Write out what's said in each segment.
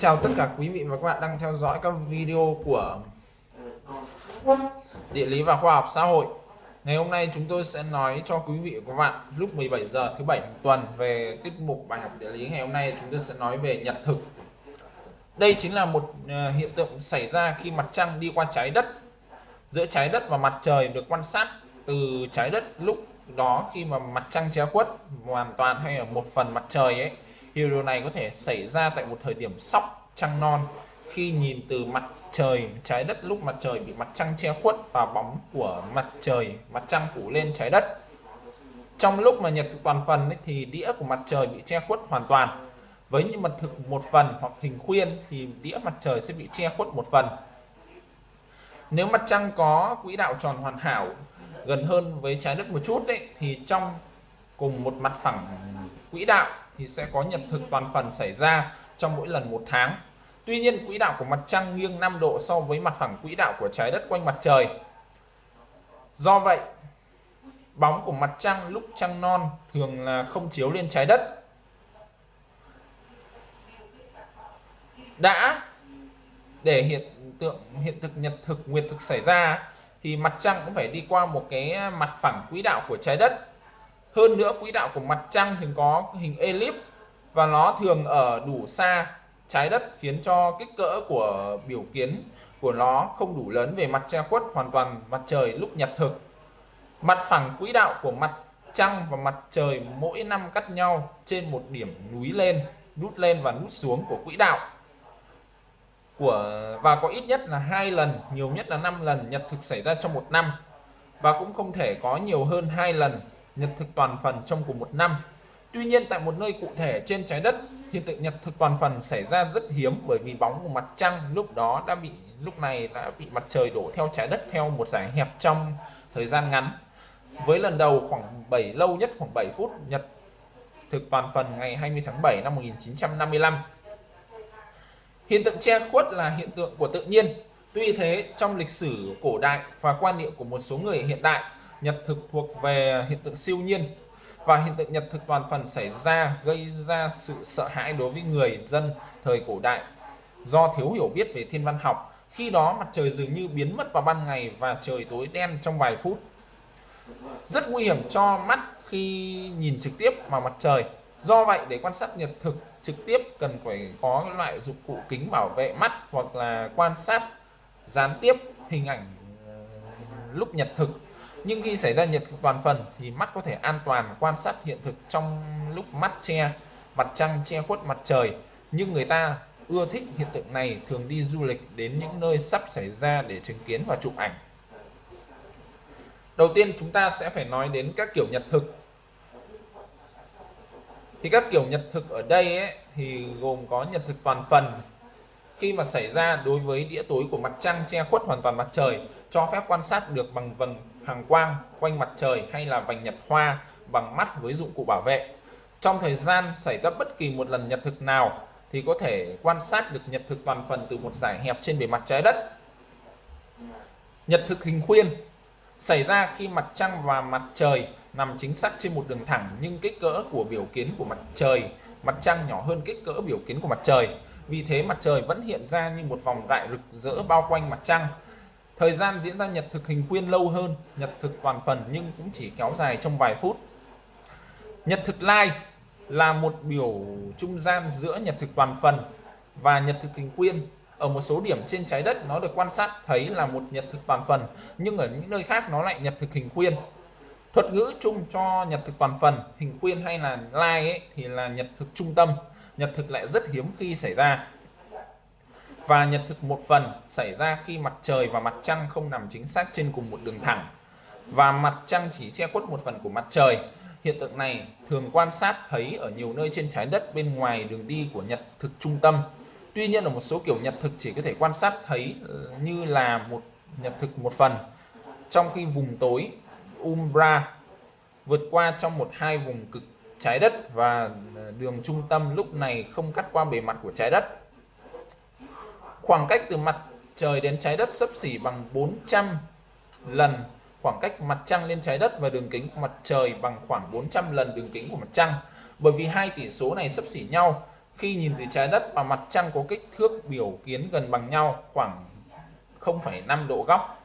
Xin chào tất cả quý vị và các bạn đang theo dõi các video của Địa lý và khoa học xã hội. Ngày hôm nay chúng tôi sẽ nói cho quý vị và các bạn lúc 17 giờ thứ bảy hàng tuần về tiết mục bài học địa lý. Ngày hôm nay chúng tôi sẽ nói về nhật thực. Đây chính là một ờ, hiện tượng xảy ra khi mặt trăng đi qua trái đất. Giữa trái đất và mặt trời được quan sát từ trái đất lúc đó khi mà mặt trăng che khuất hoàn toàn hay là một phần mặt trời ấy thì điều này có thể xảy ra tại một thời điểm sóc trăng non khi nhìn từ mặt trời trái đất lúc mặt trời bị mặt trăng che khuất và bóng của mặt trời mặt trăng phủ lên trái đất. Trong lúc mà nhật thực toàn phần ấy, thì đĩa của mặt trời bị che khuất hoàn toàn. Với những mặt thực một phần hoặc hình khuyên thì đĩa mặt trời sẽ bị che khuất một phần. Nếu mặt trăng có quỹ đạo tròn hoàn hảo gần hơn với trái đất một chút đấy thì trong cùng một mặt phẳng quỹ đạo thì sẽ có nhật thực toàn phần xảy ra trong mỗi lần một tháng. Tuy nhiên, quỹ đạo của mặt trăng nghiêng 5 độ so với mặt phẳng quỹ đạo của trái đất quanh mặt trời. Do vậy, bóng của mặt trăng lúc trăng non thường là không chiếu lên trái đất. Đã để hiện tượng, hiện thực, nhật thực, nguyệt thực xảy ra, thì mặt trăng cũng phải đi qua một cái mặt phẳng quỹ đạo của trái đất hơn nữa quỹ đạo của mặt trăng thì có hình elip và nó thường ở đủ xa trái đất khiến cho kích cỡ của biểu kiến của nó không đủ lớn về mặt che khuất hoàn toàn mặt trời lúc nhật thực. Mặt phẳng quỹ đạo của mặt trăng và mặt trời mỗi năm cắt nhau trên một điểm núi lên nút lên và nút xuống của quỹ đạo. Của, và có ít nhất là hai lần, nhiều nhất là 5 lần nhật thực xảy ra trong một năm. Và cũng không thể có nhiều hơn hai lần nhật thực toàn phần trong cùng một năm. Tuy nhiên, tại một nơi cụ thể trên trái đất, hiện tượng nhật thực toàn phần xảy ra rất hiếm bởi vì bóng của mặt trăng lúc đó đã bị, lúc này đã bị mặt trời đổ theo trái đất theo một giải hẹp trong thời gian ngắn. Với lần đầu khoảng 7 lâu nhất khoảng 7 phút, nhật thực toàn phần ngày 20 tháng 7 năm 1955 hiện tượng che khuất là hiện tượng của tự nhiên. Tuy thế, trong lịch sử cổ đại và quan niệm của một số người hiện đại nhật thực thuộc về hiện tượng siêu nhiên. Và hiện tượng nhật thực toàn phần xảy ra, gây ra sự sợ hãi đối với người dân thời cổ đại. Do thiếu hiểu biết về thiên văn học, khi đó mặt trời dường như biến mất vào ban ngày và trời tối đen trong vài phút. Rất nguy hiểm cho mắt khi nhìn trực tiếp vào mặt trời. Do vậy, để quan sát nhật thực trực tiếp, cần phải có loại dụng cụ kính bảo vệ mắt hoặc là quan sát gián tiếp hình ảnh ờ, lúc nhật thực nhưng khi xảy ra nhiệt toàn phần thì mắt có thể an toàn quan sát hiện thực trong lúc mắt che mặt trăng che khuất mặt trời. Nhưng người ta ưa thích hiện tượng này thường đi du lịch đến những nơi sắp xảy ra để chứng kiến và chụp ảnh. Đầu tiên chúng ta sẽ phải nói đến các kiểu nhật thực. Thì các kiểu nhật thực ở đây ấy, thì gồm có nhật thực toàn phần. Khi mà xảy ra đối với đĩa tối của mặt trăng che khuất hoàn toàn mặt trời cho phép quan sát được bằng vầng hàng quang quanh mặt trời hay là vành nhật hoa bằng mắt với dụng cụ bảo vệ. Trong thời gian xảy ra bất kỳ một lần nhật thực nào thì có thể quan sát được nhật thực toàn phần từ một giải hẹp trên bề mặt trái đất. Nhật thực hình khuyên xảy ra khi mặt trăng và mặt trời nằm chính xác trên một đường thẳng nhưng kích cỡ của biểu kiến của mặt trời, mặt trăng nhỏ hơn kích cỡ biểu kiến của mặt trời. Vì thế mặt trời vẫn hiện ra như một vòng đại rực rỡ bao quanh mặt trăng thời gian diễn ra nhật thực hình khuyên lâu hơn nhật thực toàn phần nhưng cũng chỉ kéo dài trong vài phút nhật thực lai là một biểu trung gian giữa nhật thực toàn phần và nhật thực hình khuyên ở một số điểm trên trái đất nó được quan sát thấy là một nhật thực toàn phần nhưng ở những nơi khác nó lại nhật thực hình khuyên thuật ngữ chung cho nhật thực toàn phần hình khuyên hay là lai ấy, thì là nhật thực trung tâm nhật thực lại rất hiếm khi xảy ra và nhật thực một phần xảy ra khi mặt trời và mặt trăng không nằm chính xác trên cùng một đường thẳng. Và mặt trăng chỉ che khuất một phần của mặt trời. Hiện tượng này thường quan sát thấy ở nhiều nơi trên trái đất bên ngoài đường đi của nhật thực trung tâm. Tuy nhiên ở một số kiểu nhật thực chỉ có thể quan sát thấy ờ, như là một nhật thực một phần. Trong khi vùng tối, umbra, vượt qua trong một hai vùng cực trái đất và ờ, đường trung tâm lúc này không cắt qua bề mặt của trái đất khoảng cách từ mặt trời đến trái đất sấp xỉ bằng 400 lần. Khoảng cách mặt trăng lên trái đất và đường kính của mặt trời bằng khoảng 400 lần đường kính của mặt trăng. Bởi vì hai tỷ số này sấp xỉ nhau khi nhìn từ trái đất và mặt trăng có kích thước biểu kiến gần bằng nhau khoảng 0,5 độ góc.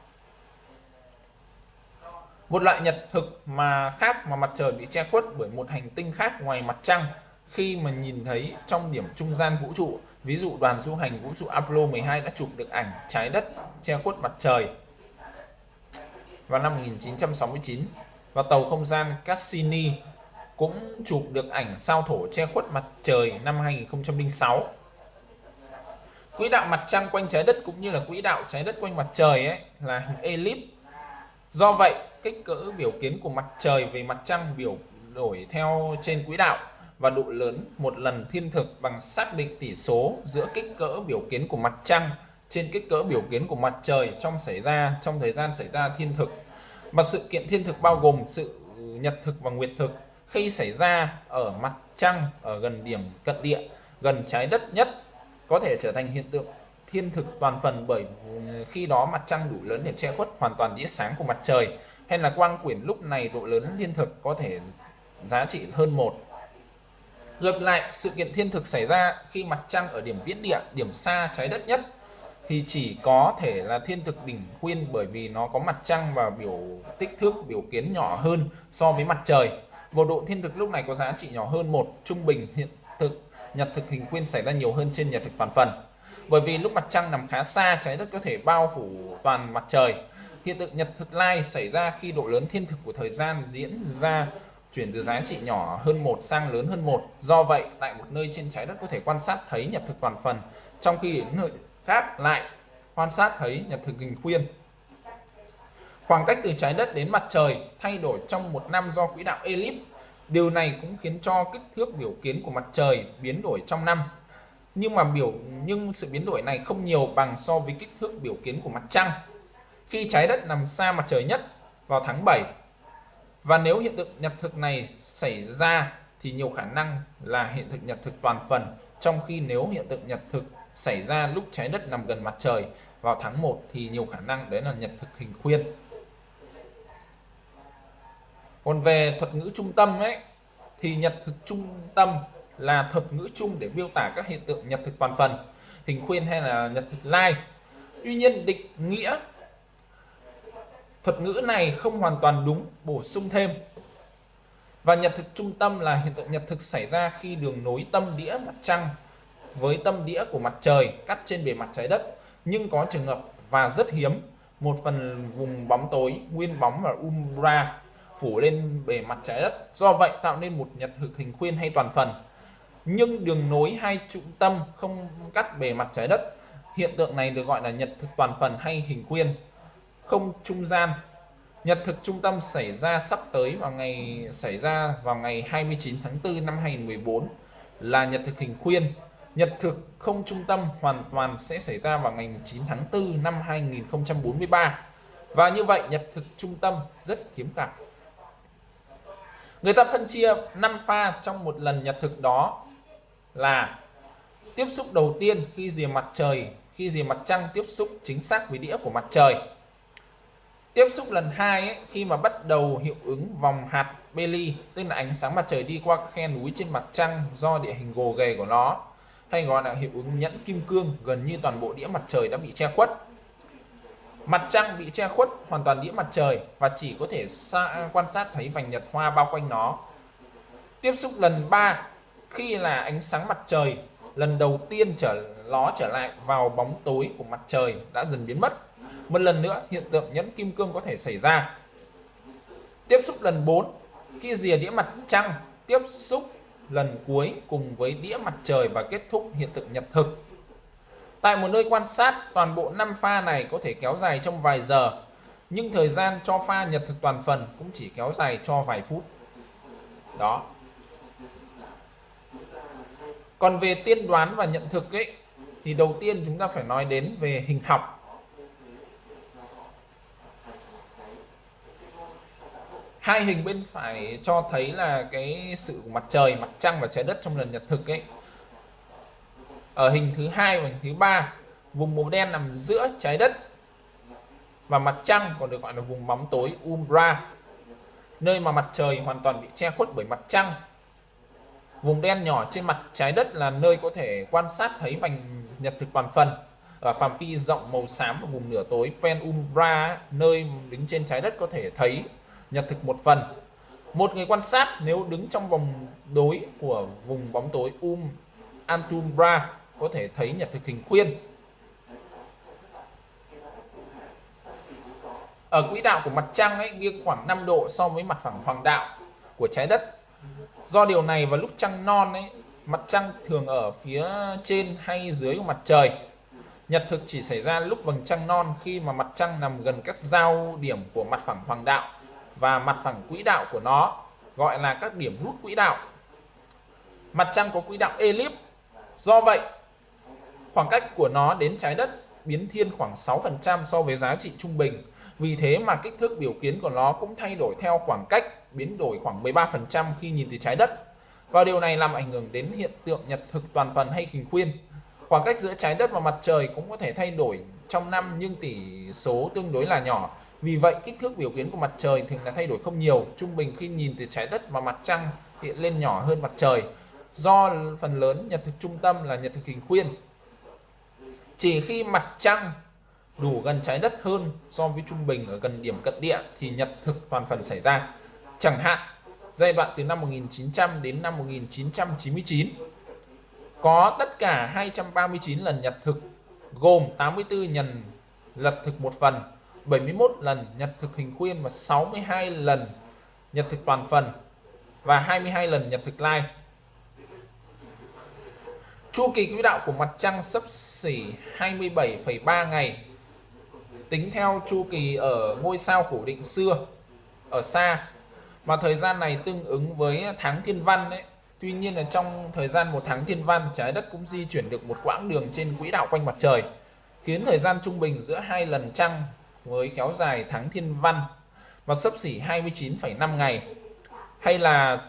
Một loại nhật thực mà khác mà mặt trời bị che khuất bởi một hành tinh khác ngoài mặt trăng. Khi mà nhìn thấy trong điểm trung gian vũ trụ, ví dụ đoàn du hành vũ trụ Apollo 12 đã chụp được ảnh trái đất che khuất mặt trời vào năm 1969 và tàu không gian Cassini cũng chụp được ảnh sao thổ che khuất mặt trời năm 2006. Quỹ đạo mặt trăng quanh trái đất cũng như là quỹ đạo trái đất quanh mặt trời ấy là hình elip. Do vậy, kích cỡ biểu kiến của mặt trời về mặt trăng biểu đổi theo trên quỹ đạo và độ lớn một lần thiên thực bằng xác định tỷ số giữa kích cỡ biểu kiến của mặt trăng trên kích cỡ biểu kiến của mặt trời trong xảy ra, trong thời gian xảy ra thiên thực. mà sự kiện thiên thực bao gồm sự nhật thực và nguyệt thực khi xảy ra ở mặt trăng ở gần điểm cận địa, gần trái đất nhất, có thể trở thành hiện tượng thiên thực toàn phần bởi ừ, khi đó mặt trăng đủ lớn để che khuất hoàn toàn đĩa sáng của mặt trời hay là quang quyển lúc này độ lớn thiên thực có thể giá trị hơn một ngược lại sự kiện thiên thực xảy ra khi mặt trăng ở điểm viễn địa điểm xa trái đất nhất thì chỉ có thể là thiên thực đỉnh khuyên bởi vì nó có mặt trăng và biểu tích thước biểu kiến nhỏ hơn so với mặt trời Vô độ thiên thực lúc này có giá trị nhỏ hơn một trung bình hiện thực nhật thực hình khuyên xảy ra nhiều hơn trên nhật thực toàn phần. Bởi vì lúc mặt trăng nằm khá xa, trái đất có thể bao phủ toàn mặt trời. Hiện tượng nhật thực lai xảy ra khi độ lớn thiên thực của thời gian diễn ra chuyển từ giá trị nhỏ hơn một sang lớn hơn một. Do vậy, tại một nơi trên trái đất có thể quan sát thấy nhật thực toàn phần, trong khi ở nơi khác lại quan sát thấy nhật thực hình khuyên. Khoảng cách từ trái đất đến mặt trời thay đổi trong một năm do quỹ đạo elip. Điều này cũng khiến cho kích thước biểu kiến của mặt trời biến đổi trong năm. Nhưng mà biểu nhưng sự biến đổi này không nhiều bằng so với kích thước biểu kiến của mặt trăng. Khi trái đất nằm xa mặt trời nhất vào tháng 7 và nếu hiện tượng nhật thực này xảy ra thì nhiều khả năng là hiện thực nhật thực toàn phần, trong khi nếu hiện tượng nhật thực xảy ra lúc trái đất nằm gần mặt trời vào tháng 1 thì nhiều khả năng đấy là nhật thực hình khuyên. Còn về thuật ngữ trung tâm ấy, thì nhật thực trung tâm là thuật ngữ chung để miêu tả các hiện tượng nhật thực toàn phần, hình khuyên hay là nhật thực lai. Tuy nhiên, định nghĩa thuật ngữ này không hoàn toàn đúng, bổ sung thêm. Và nhật thực trung tâm là hiện tượng nhật thực xảy ra khi đường nối tâm đĩa mặt trăng với tâm đĩa của mặt trời cắt trên bề mặt trái đất. Nhưng có trường hợp và rất hiếm, một phần vùng bóng tối, nguyên bóng và umbra phủ lên bề mặt trái đất. Do vậy tạo nên một nhật thực hình khuyên hay toàn phần. Nhưng đường nối hai trung tâm không cắt bề mặt trái đất. Hiện tượng này được gọi là nhật thực toàn phần hay hình khuyên không trung gian. Nhật thực trung tâm xảy ra sắp tới vào ngày xảy ra vào ngày 29 tháng 4 năm 2014 là nhật thực hình khuyên. Nhật thực không trung tâm hoàn toàn sẽ xảy ra vào ngày 9 tháng 4 năm 2043 và như vậy nhật thực trung tâm rất hiếm gặp. Người ta phân chia 5 pha trong một lần nhật thực đó là tiếp xúc đầu tiên khi rìa mặt trời, khi rìa mặt trăng tiếp xúc chính xác với đĩa của mặt trời. Tiếp xúc lần hai ấy, khi mà bắt đầu hiệu ứng vòng hạt Bailey, tức là ánh sáng mặt trời đi qua khe núi trên mặt trăng do địa hình gồ ghề của nó, hay gọi là hiệu ứng nhẫn kim cương, gần như toàn bộ đĩa mặt trời đã bị che khuất. Mặt trăng bị che khuất hoàn toàn đĩa mặt trời và chỉ có thể xa, quan sát thấy vành nhật hoa bao quanh nó. Tiếp xúc lần 3 khi là ánh sáng mặt trời lần đầu tiên trở ló trở lại vào bóng tối của mặt trời đã dần biến mất. Một lần nữa hiện tượng nhẫn kim cương có thể xảy ra. Tiếp xúc lần 4 khi rìa đĩa mặt trăng tiếp xúc lần cuối cùng với đĩa mặt trời và kết thúc hiện tượng nhật thực Tại một nơi quan sát, toàn bộ 5 pha này có thể kéo dài trong vài giờ, nhưng thời gian cho pha nhật thực toàn phần cũng chỉ kéo dài cho vài phút. Đó. Còn về tiên đoán và nhận thực ấy, thì đầu tiên chúng ta phải nói đến về hình học. Hai hình bên phải cho thấy là cái sự mặt trời, mặt trăng và trái đất trong lần nhật thực ấy ở hình thứ hai và hình thứ ba vùng màu đen nằm giữa trái đất và mặt trăng còn được gọi là vùng bóng tối umbra nơi mà mặt trời hoàn toàn bị che khuất bởi mặt trăng Vùng đen nhỏ trên mặt trái đất là nơi có thể quan sát thấy vành nhật thực toàn phần. Ở phạm vi rộng màu xám và vùng nửa tối penumbra, nơi đứng trên trái đất có thể thấy nhật thực một phần. Một người quan sát nếu đứng trong vòng đối của vùng bóng tối um Antumbra có thể thấy nhật thực hình khuyên. Ở quỹ đạo của mặt trăng ấy nghiêng khoảng 5 độ so với mặt phẳng hoàng đạo của trái đất. Do điều này vào lúc trăng non ấy, mặt trăng thường ở phía trên hay dưới của mặt trời. Nhật thực chỉ xảy ra lúc vầng trăng non khi mà mặt trăng nằm gần các giao điểm của mặt phẳng hoàng đạo và mặt phẳng quỹ đạo của nó, gọi là các điểm nút quỹ đạo. Mặt trăng có quỹ đạo elip. Do vậy, khoảng cách của nó đến trái đất biến thiên khoảng 6% so với giá trị trung bình. Vì thế mà kích thước biểu kiến của nó cũng thay đổi theo khoảng cách biến đổi khoảng 13% khi nhìn từ trái đất. Và điều này làm ảnh hưởng đến hiện tượng nhật thực toàn phần hay hình khuyên. Khoảng cách giữa trái đất và mặt trời cũng có thể thay đổi trong năm nhưng tỷ số tương đối là nhỏ. Vì vậy, kích thước biểu kiến của mặt trời thường là thay đổi không nhiều. Trung bình khi nhìn từ trái đất và mặt trăng hiện lên nhỏ hơn mặt trời. Do phần lớn nhật thực trung tâm là nhật thực hình khuyên. Chỉ khi mặt trăng đủ gần trái đất hơn so với trung bình ở gần điểm cận địa thì nhật thực toàn phần xảy ra. Chẳng hạn, giai đoạn từ năm 1900 đến năm 1999 có tất cả 239 lần nhật thực gồm 84 lần lật thực một phần 71 lần nhật thực hình khuyên và 62 lần nhật thực toàn phần và 22 lần nhật thực lai chu kỳ quỹ đạo của mặt trăng sấp xỉ 27,3 ngày. Tính theo chu kỳ ở ngôi sao cổ định xưa ở xa. Mà thời gian này tương ứng với tháng thiên văn đấy Tuy nhiên là trong thời gian một tháng thiên văn trái đất cũng di chuyển được một quãng đường trên quỹ đạo quanh mặt trời khiến thời gian trung bình giữa hai lần trăng với kéo dài tháng thiên văn và sấp xỉ 29,5 ngày hay là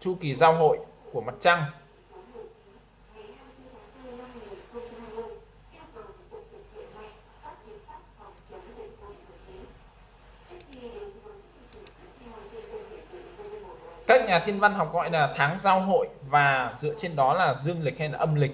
chu kỳ giao hội của mặt trăng. Các nhà thiên văn học gọi là tháng giao hội và dựa trên đó là dương lịch hay là âm lịch.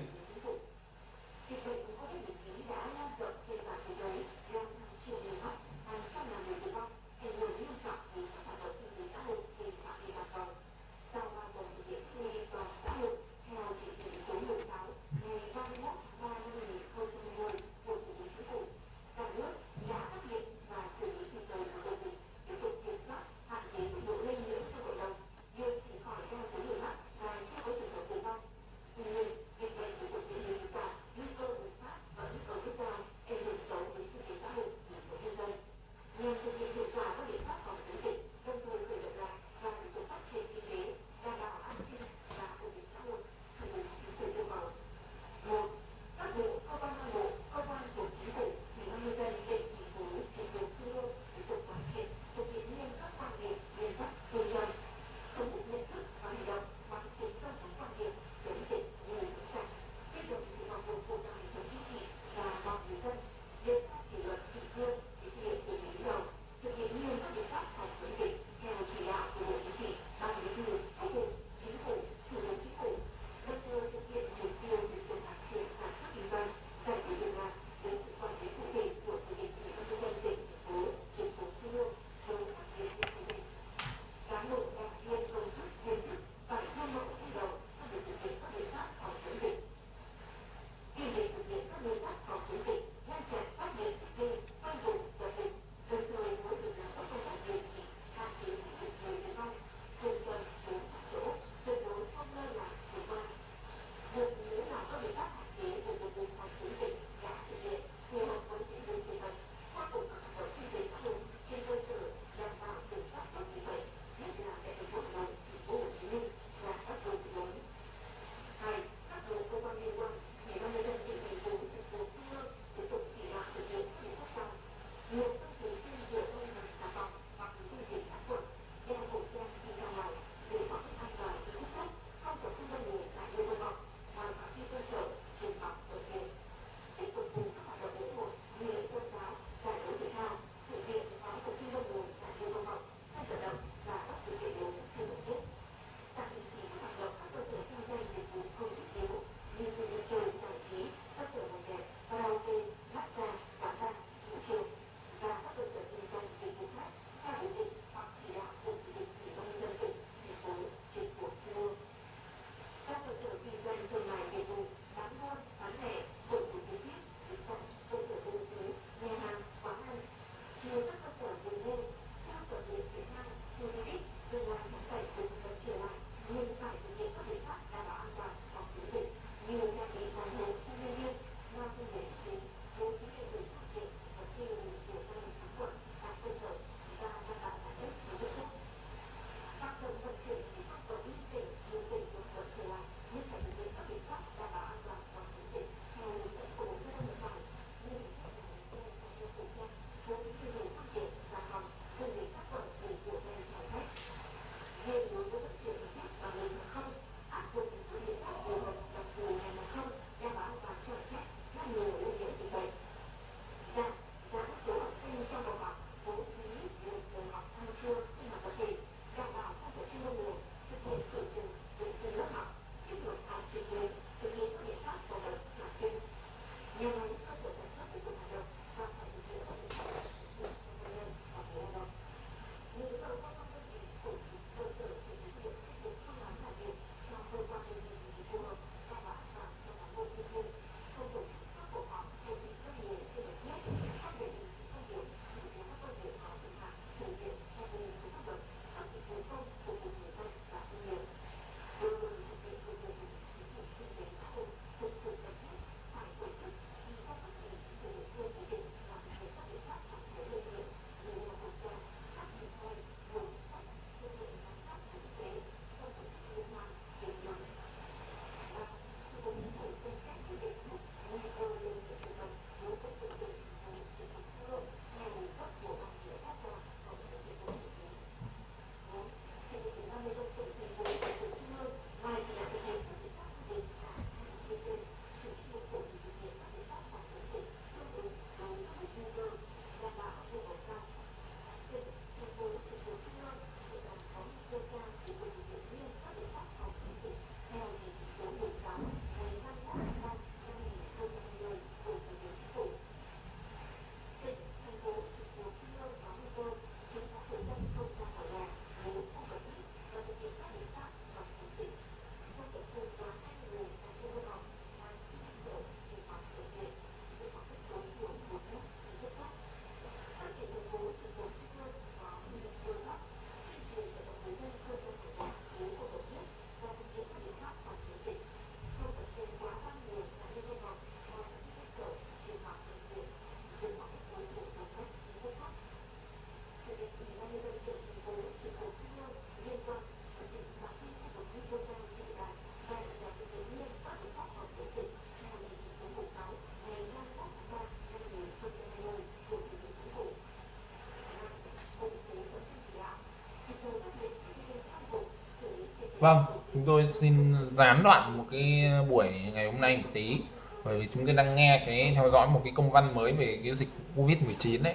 Vâng, chúng tôi xin gián đoạn một cái buổi ngày hôm nay một tí bởi vì chúng tôi đang nghe cái theo dõi một cái công văn mới về cái dịch Covid-19 đấy.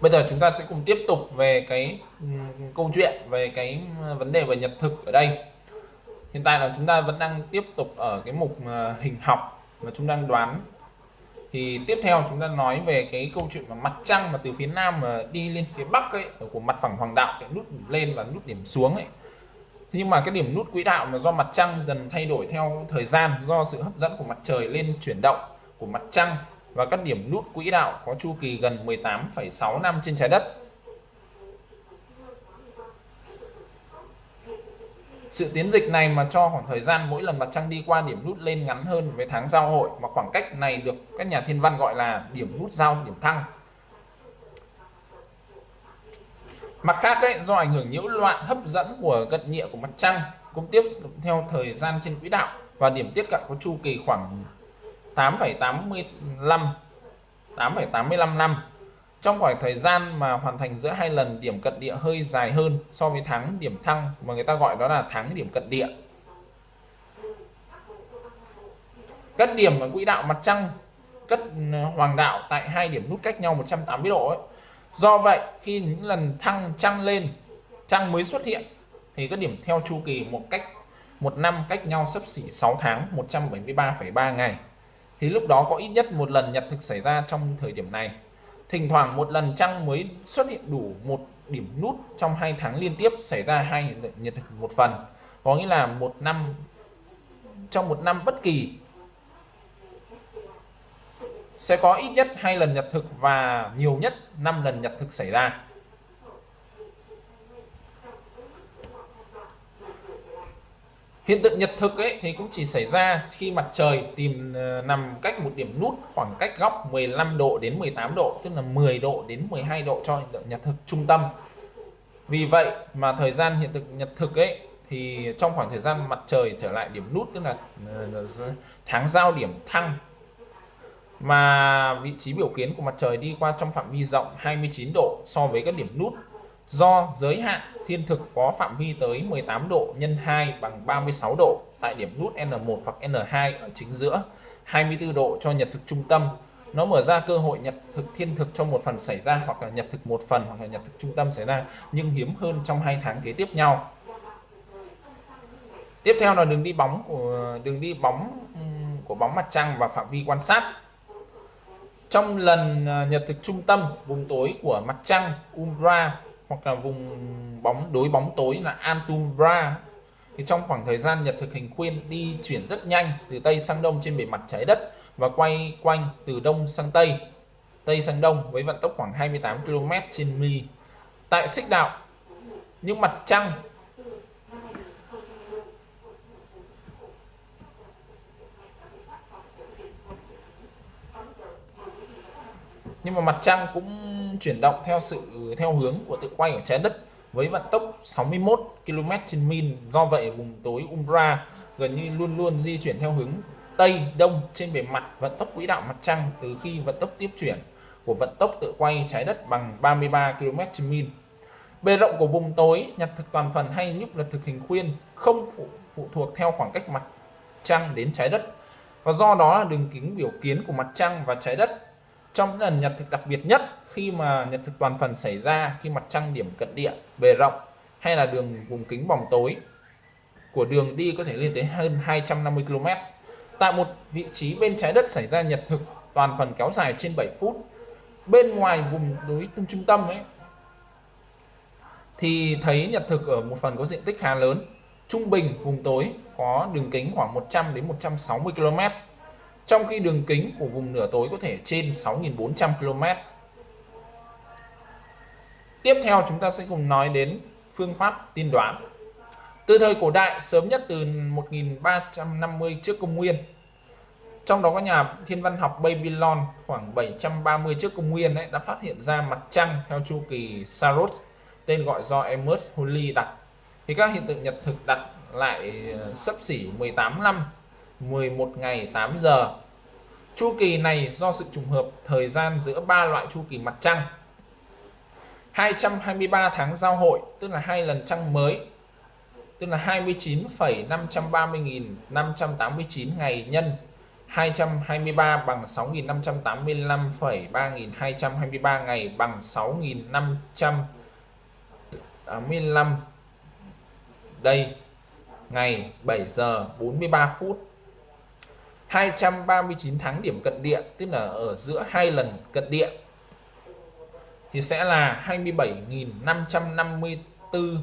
Bây giờ chúng ta sẽ cùng tiếp tục về cái ừ, câu chuyện về cái ừ, vấn đề về nhật thực ở đây. Hiện tại là chúng ta vẫn đang tiếp tục ở cái mục ờ, hình học mà chúng đang đoán thì tiếp theo chúng ta nói về cái câu chuyện mà mặt trăng mà từ phía nam mà đi lên phía bắc ấy của mặt phẳng hoàng đạo cái nút lên và nút điểm xuống ấy nhưng mà cái điểm nút quỹ đạo là do mặt trăng dần thay đổi theo thời gian do sự hấp dẫn của mặt trời lên chuyển động của mặt trăng và các điểm nút quỹ đạo có chu kỳ gần 18,6 năm trên trái đất Sự tiến dịch này mà cho khoảng thời gian mỗi lần mặt trăng đi qua điểm nút lên ngắn hơn với tháng giao hội mà khoảng cách này được các nhà thiên văn gọi là điểm nút giao điểm thăng. Mặt khác ấy, do ảnh hưởng nhiễu loạn hấp dẫn của cận địa của mặt trăng cũng tiếp theo thời gian trên quỹ đạo và điểm tiếp cận có chu kỳ khoảng 8,85 8,85 năm trong khoảng thời gian mà hoàn thành giữa hai lần điểm cận địa hơi dài hơn so với tháng điểm thăng mà người ta gọi đó là tháng điểm cận địa cất điểm ở quỹ đạo mặt trăng cất ờ, hoàng đạo tại hai điểm nút cách nhau 180 độ ấy do vậy khi những lần thăng trăng lên trăng mới xuất hiện thì các điểm theo chu kỳ một cách một năm cách nhau sấp xỉ 6 tháng 173,3 ngày. Thì lúc đó có ít nhất một lần nhật thực xảy ra trong thời điểm này. Thỉnh thoảng một lần trăng mới xuất hiện đủ một điểm nút trong hai tháng liên tiếp xảy ra hai hiện tượng nhật thực một phần. Có nghĩa là một năm trong một năm bất kỳ sẽ có ít nhất hai lần nhật thực và nhiều nhất 5 lần nhật thực xảy ra. Hiện tượng nhật thực ấy thì cũng chỉ xảy ra khi mặt trời tìm ờ, nằm cách một điểm nút khoảng cách góc 15 độ đến 18 độ, tức là 10 độ đến 12 độ cho hiện tượng nhật thực trung tâm. Vì vậy mà thời gian hiện tượng nhật thực ấy thì trong khoảng thời gian mặt trời trở lại điểm nút, tức là ờ, tháng giao điểm thăng mà vị trí biểu kiến của mặt trời đi qua trong phạm vi rộng 29 độ so với các điểm nút. Do giới hạn thiên thực có phạm vi tới 18 độ nhân 2 bằng 36 độ tại điểm nút N1 hoặc N2 ở chính giữa 24 độ cho nhật thực trung tâm. Nó mở ra cơ hội nhật thực thiên thực trong một phần xảy ra hoặc là nhật thực một phần hoặc là nhật thực trung tâm xảy ra, nhưng hiếm hơn trong hai tháng kế tiếp nhau. Tiếp theo là đường đi bóng của, đường đi bóng của bóng mặt trăng và phạm vi quan sát trong lần à, nhật thực trung tâm, vùng tối của mặt trăng, umbra, hoặc là vùng bóng, đối bóng tối là Antumbra thì trong khoảng thời gian nhật thực hình khuyên đi chuyển rất nhanh từ tây sang đông trên bề mặt trái đất và quay quanh từ đông sang tây. Tây sang đông với vận tốc khoảng 28 km trên mi. Tại xích đạo, nhưng mặt trăng nhưng mà mặt trăng cũng chuyển động theo sự theo hướng của tự quay của trái đất với vận tốc 61 km trên min. Do vậy vùng tối Umbra gần như luôn luôn di chuyển theo hướng Tây Đông trên bề mặt vận tốc quỹ đạo mặt trăng từ khi vận tốc tiếp chuyển của vận tốc tự quay trái đất bằng 33 km trên min. Bề rộng của vùng tối nhật thực toàn phần hay nhúc nhật thực hình khuyên không phụ, phụ thuộc theo khoảng cách mặt trăng đến trái đất. Và do đó là đường kính biểu kiến của mặt trăng và trái đất trong lần nhật thực đặc biệt nhất, khi mà nhật thực toàn phần xảy ra khi mặt trăng điểm cận địa, bề rộng, hay là đường vùng kính bóng tối, của đường đi có thể lên tới hơn 250 km. Tại một vị trí bên trái đất xảy ra nhật thực toàn phần kéo dài trên 7 phút, bên ngoài vùng núi trung tâm ấy, thì thấy nhật thực ở một phần có diện tích khá lớn, trung bình vùng tối có đường kính khoảng 100 đến 160 km trong khi đường kính của vùng nửa tối có thể trên 6.400 km. Tiếp theo chúng ta sẽ cùng nói đến phương pháp tiên đoán. Từ thời cổ đại sớm nhất từ 1350 trước công nguyên. Trong đó có nhà thiên văn học Babylon khoảng 730 trước công nguyên ấy, đã phát hiện ra mặt trăng theo chu kỳ Saros, tên gọi do Amos Holly đặt. Thì các hiện tượng nhật thực đặt lại ờ, sấp xỉ 18 năm 11 ngày 8 giờ. Chu kỳ này do sự trùng hợp thời gian giữa ba loại chu kỳ mặt trăng. 223 tháng giao hội, tức là hai lần trăng mới. tức là 29,530.589 ngày nhân 223 bằng 6.585,3223 ngày bằng 6.585 đây ngày 7 giờ 43 phút 239 tháng điểm cận địa tức là ở giữa hai lần cận địa thì sẽ là 27.554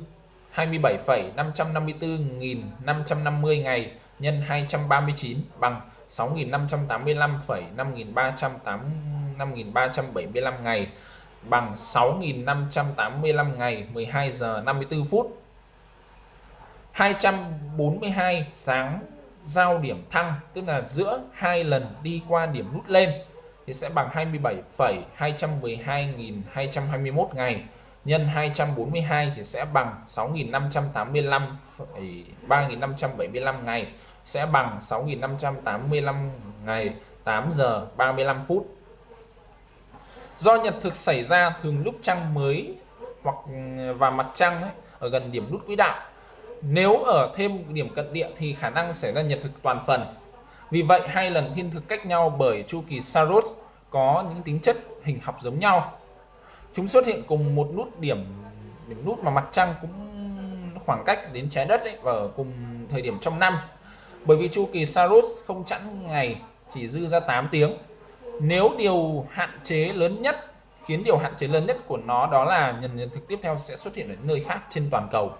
27,554.550 ngày nhân 239 bằng 6.585,5375 ngày bằng 6.585 ngày 12 giờ 54 phút. 242 sáng giao điểm thăng tức là giữa hai lần đi qua điểm nút lên thì sẽ bằng 27,212.221 ngày. Nhân 242 thì sẽ bằng 6.585 3.575 ngày. Sẽ bằng 6.585 ngày 8 giờ 35 phút. Do nhật thực xảy ra thường lúc trăng mới hoặc ừ, và mặt trăng ấy, ở gần điểm nút quỹ đạo nếu ở thêm điểm cận địa thì khả năng xảy ra nhật thực toàn phần. Vì vậy hai lần thiên thực cách nhau bởi chu kỳ Saros có những tính chất hình học giống nhau. Chúng xuất hiện cùng một nút điểm điểm nút mà mặt trăng cũng khoảng cách đến trái đất ấy, và ở cùng thời điểm trong năm. Bởi vì chu kỳ Saros không chẵn ngày chỉ dư ra 8 tiếng. Nếu điều hạn chế lớn nhất khiến điều hạn chế lớn nhất của nó đó là nhân nhân thực tiếp theo sẽ xuất hiện ở nơi khác trên toàn cầu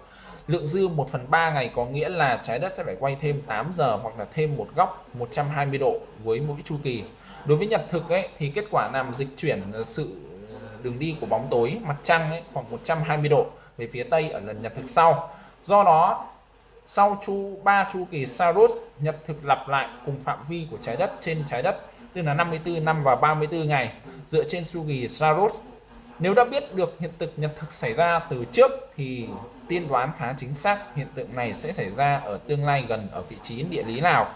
lượng dư 1 phần 3 ngày có nghĩa là trái đất sẽ phải quay thêm 8 giờ hoặc là thêm một góc 120 độ với mỗi chu kỳ. Đối với nhật thực ấy thì kết quả làm dịch chuyển sự ờ, đường đi của bóng tối mặt trăng ấy, khoảng 120 độ về phía tây ở lần nhật thực sau. Do đó sau chu 3 chu kỳ Saros nhật thực lặp lại cùng phạm vi của trái đất trên trái đất tức là 54 năm và 34 ngày dựa trên chu kỳ Saros. Nếu đã biết được hiện tượng nhật thực xảy ra từ trước thì tiên đoán khá chính xác hiện tượng này sẽ xảy ra ở tương lai gần ở vị trí địa lý nào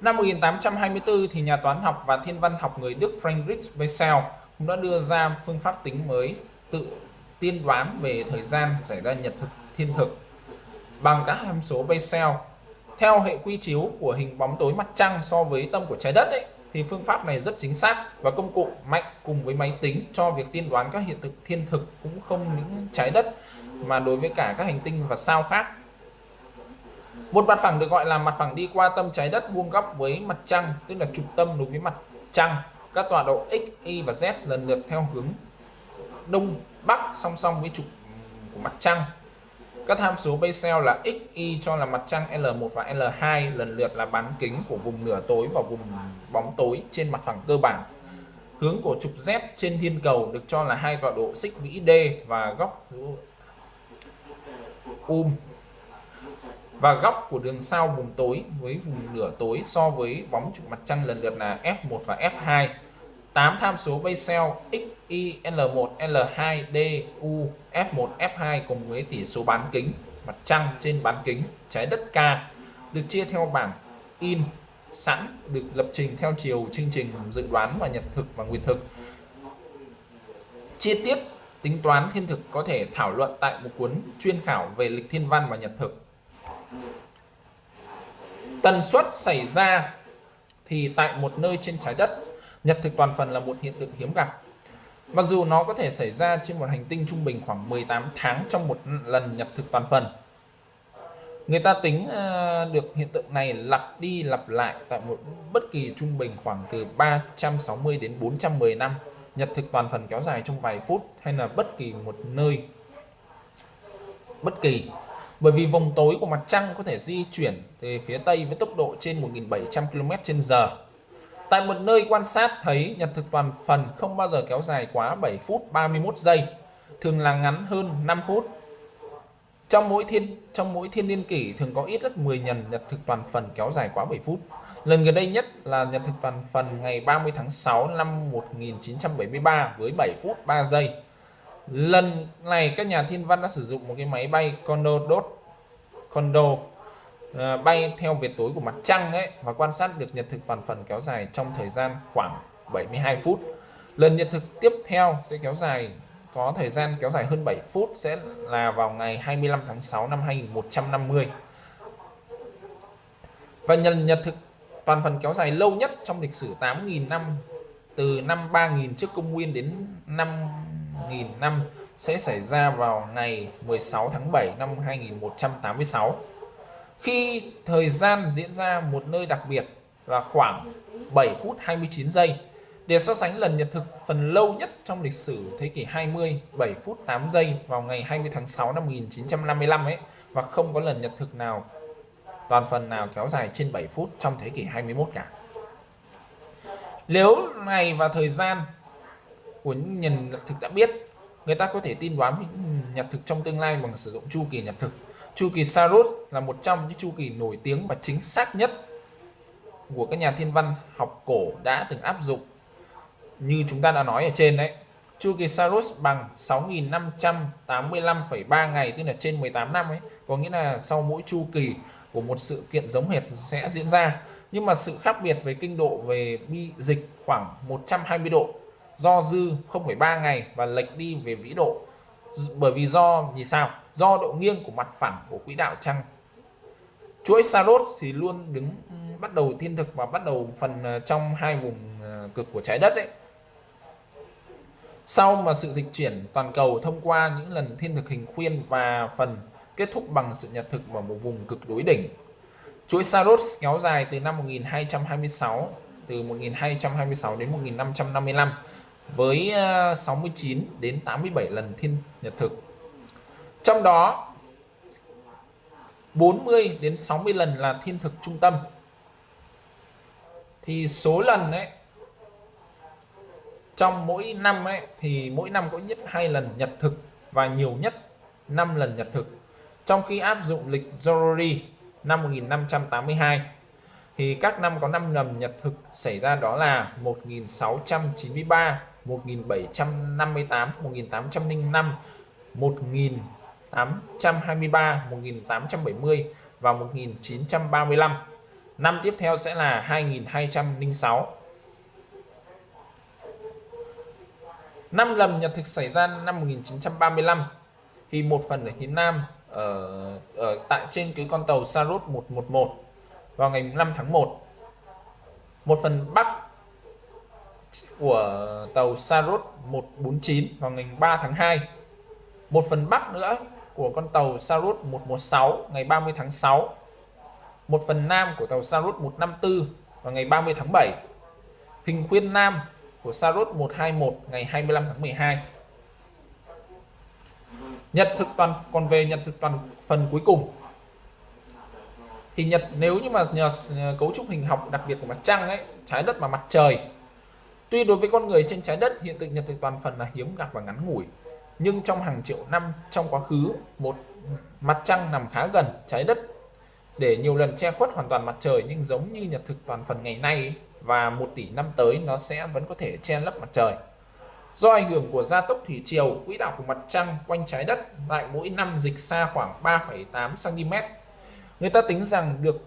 Năm 1824 thì nhà toán học và thiên văn học người Đức Friedrich Bessel cũng đã đưa ra phương pháp tính mới tự tiên đoán về thời gian xảy ra nhật thực thiên thực bằng các hàm số Bessel. Theo hệ quy chiếu của hình bóng tối mặt trăng so với tâm của trái đất ấy, thì phương pháp này rất chính xác và công cụ mạnh cùng với máy tính cho việc tiên đoán các hiện thực thiên thực cũng không những trái đất mà đối với cả các hành tinh và sao khác. Một mặt phẳng được gọi là mặt phẳng đi qua tâm trái đất vuông góc với mặt trăng, tức là trục tâm đối với mặt trăng các tọa độ X, Y và Z lần lượt theo hướng Đông, Bắc song song với trục của mặt trăng. Các tham số Bessel là X, Y cho là mặt trăng L1 và L2 lần lượt là bán kính của vùng nửa tối và vùng bóng tối trên mặt phẳng cơ bản. Hướng của trục Z trên thiên cầu được cho là hai tọa độ xích vĩ D và góc um và góc của đường sao vùng tối với vùng nửa tối so với bóng trục mặt trăng lần lượt là F1 và F2 8 tham số Bessel x, y, L1, L2, D, U, F1, F2 cùng với tỷ số bán kính mặt trăng trên bán kính trái đất K được chia theo bảng in sẵn được lập trình theo chiều chương trình dự đoán và nhật thực và nguyệt thực. Chi tiết tính toán thiên thực có thể thảo luận tại một cuốn chuyên khảo về lịch thiên văn và nhật thực. Tần suất xảy ra thì tại một nơi trên trái đất, Nhật thực toàn phần là một hiện tượng hiếm gặp. Mặc dù nó có thể xảy ra trên một hành tinh trung bình khoảng 18 tháng trong một lần nhật thực toàn phần. Người ta tính ờ, được hiện tượng này lặp đi lặp lại tại một bất kỳ trung bình khoảng từ 360 đến 410 năm. Nhật thực toàn phần kéo dài trong vài phút hay là bất kỳ một nơi bất kỳ bởi vì vòng tối của mặt trăng có thể di chuyển về phía tây với tốc độ trên 1.700 km/h Tại một nơi quan sát thấy nhật thực toàn phần không bao giờ kéo dài quá 7 phút 31 giây, thường là ngắn hơn 5 phút. Trong mỗi thiên trong mỗi thiên niên kỷ thường có ít nhất 10 nhật nhật thực toàn phần kéo dài quá 7 phút. Lần gần đây nhất là nhật thực toàn phần ngày 30 tháng 6 năm 1973 với 7 phút 3 giây. Lần này các nhà thiên văn đã sử dụng một cái máy bay Condor Dot Condor Ờ, bay theo việt tối của mặt trăng ấy và quan sát được nhật thực toàn phần kéo dài trong thời gian khoảng 72 phút lần nhật thực tiếp theo sẽ kéo dài có thời gian kéo dài hơn 7 phút sẽ là vào ngày 25 tháng 6 năm 2150 và nhân nhật thực toàn phần kéo dài lâu nhất trong lịch sử 8.000 năm, từ năm 3.000 trước công nguyên đến 5.000 năm, sẽ xảy ra vào ngày 16 tháng 7 năm 2186 khi thời gian diễn ra một nơi đặc biệt là khoảng 7 phút 29 giây, để so sánh lần nhật thực phần lâu nhất trong lịch sử thế kỷ 20 7 phút 8 giây vào ngày 20 tháng 6 năm 1955 ấy, và không có lần nhật thực nào toàn phần nào kéo dài trên 7 phút trong thế kỷ 21 cả. Nếu ngày và thời gian của những nhân nhật thực đã biết, người ta có thể tin đoán nhật thực trong tương lai bằng sử dụng chu kỳ nhật thực. Chu kỳ Saros là một trong những chu kỳ nổi tiếng và chính xác nhất của các nhà thiên văn học cổ đã từng áp dụng. Như chúng ta đã nói ở trên đấy, chu kỳ Saros bằng 6.585,3 ngày tức là trên 18 năm ấy, có nghĩa là sau mỗi chu kỳ của một sự kiện giống hệt sẽ diễn ra. Nhưng mà sự khác biệt về kinh độ về bi dịch khoảng 120 độ do dư 0,3 ngày và lệch đi về vĩ độ. Bởi vì do vì sao? Do độ nghiêng của mặt phẳng của quỹ đạo trăng chuỗi Saros thì luôn đứng ừ, bắt đầu thiên thực và bắt đầu phần ờ, trong hai vùng ờ, cực của trái đất đấy sau mà sự dịch chuyển toàn cầu thông qua những lần thiên thực hình khuyên và phần kết thúc bằng sự nhật thực vào một vùng cực đối đỉnh. Chuỗi Saros kéo dài từ năm 1226 từ 1226 đến 1555 với ờ, 69 đến 87 lần thiên nhật thực. Trong đó 40 đến 60 lần là thiên thực trung tâm. Thì số lần ấy, trong mỗi năm ấy, thì mỗi năm có nhất hai lần nhật thực và nhiều nhất 5 lần nhật thực trong khi áp dụng lịch Zorori năm 1582 thì các năm có 5 lần nhật thực xảy ra đó là 1693, 1758, 1805, 1823, 1870 và 1935. Năm tiếp theo sẽ là 2206. Năm lầm nhật thực xảy ra năm 1935 thì một phần ở phía Nam ở, ở tại trên cái con tàu Saros 111 vào ngày 5 tháng 1 một phần bắc của tàu Saros 149 vào ngày 3 tháng 2 một phần bắc nữa của con tàu Saros 116 ngày 30 tháng 6 một phần nam của tàu Saros 154 vào ngày 30 tháng 7 hình khuyên nam của Saros 121 ngày 25 tháng 12 nhật thực toàn, còn về nhật thực toàn phần cuối cùng. Thì nhật nếu như mà nhờ cấu trúc hình học đặc biệt của mặt trăng ấy, trái đất và mặt trời, tuy đối với con người trên trái đất, hiện tượng nhật thực toàn phần là hiếm gặp và ngắn ngủi. Nhưng trong hàng triệu năm, trong quá khứ, một mặt trăng nằm khá gần trái đất, để nhiều lần che khuất hoàn toàn mặt trời, nhưng giống như nhật thực toàn phần ngày nay và một tỷ năm tới, nó sẽ vẫn có thể che lấp mặt trời. Do ảnh hưởng của gia tốc thủy triều, quỹ đạo của mặt trăng quanh trái đất lại mỗi năm dịch xa khoảng 3,8 cm. Người ta tính rằng được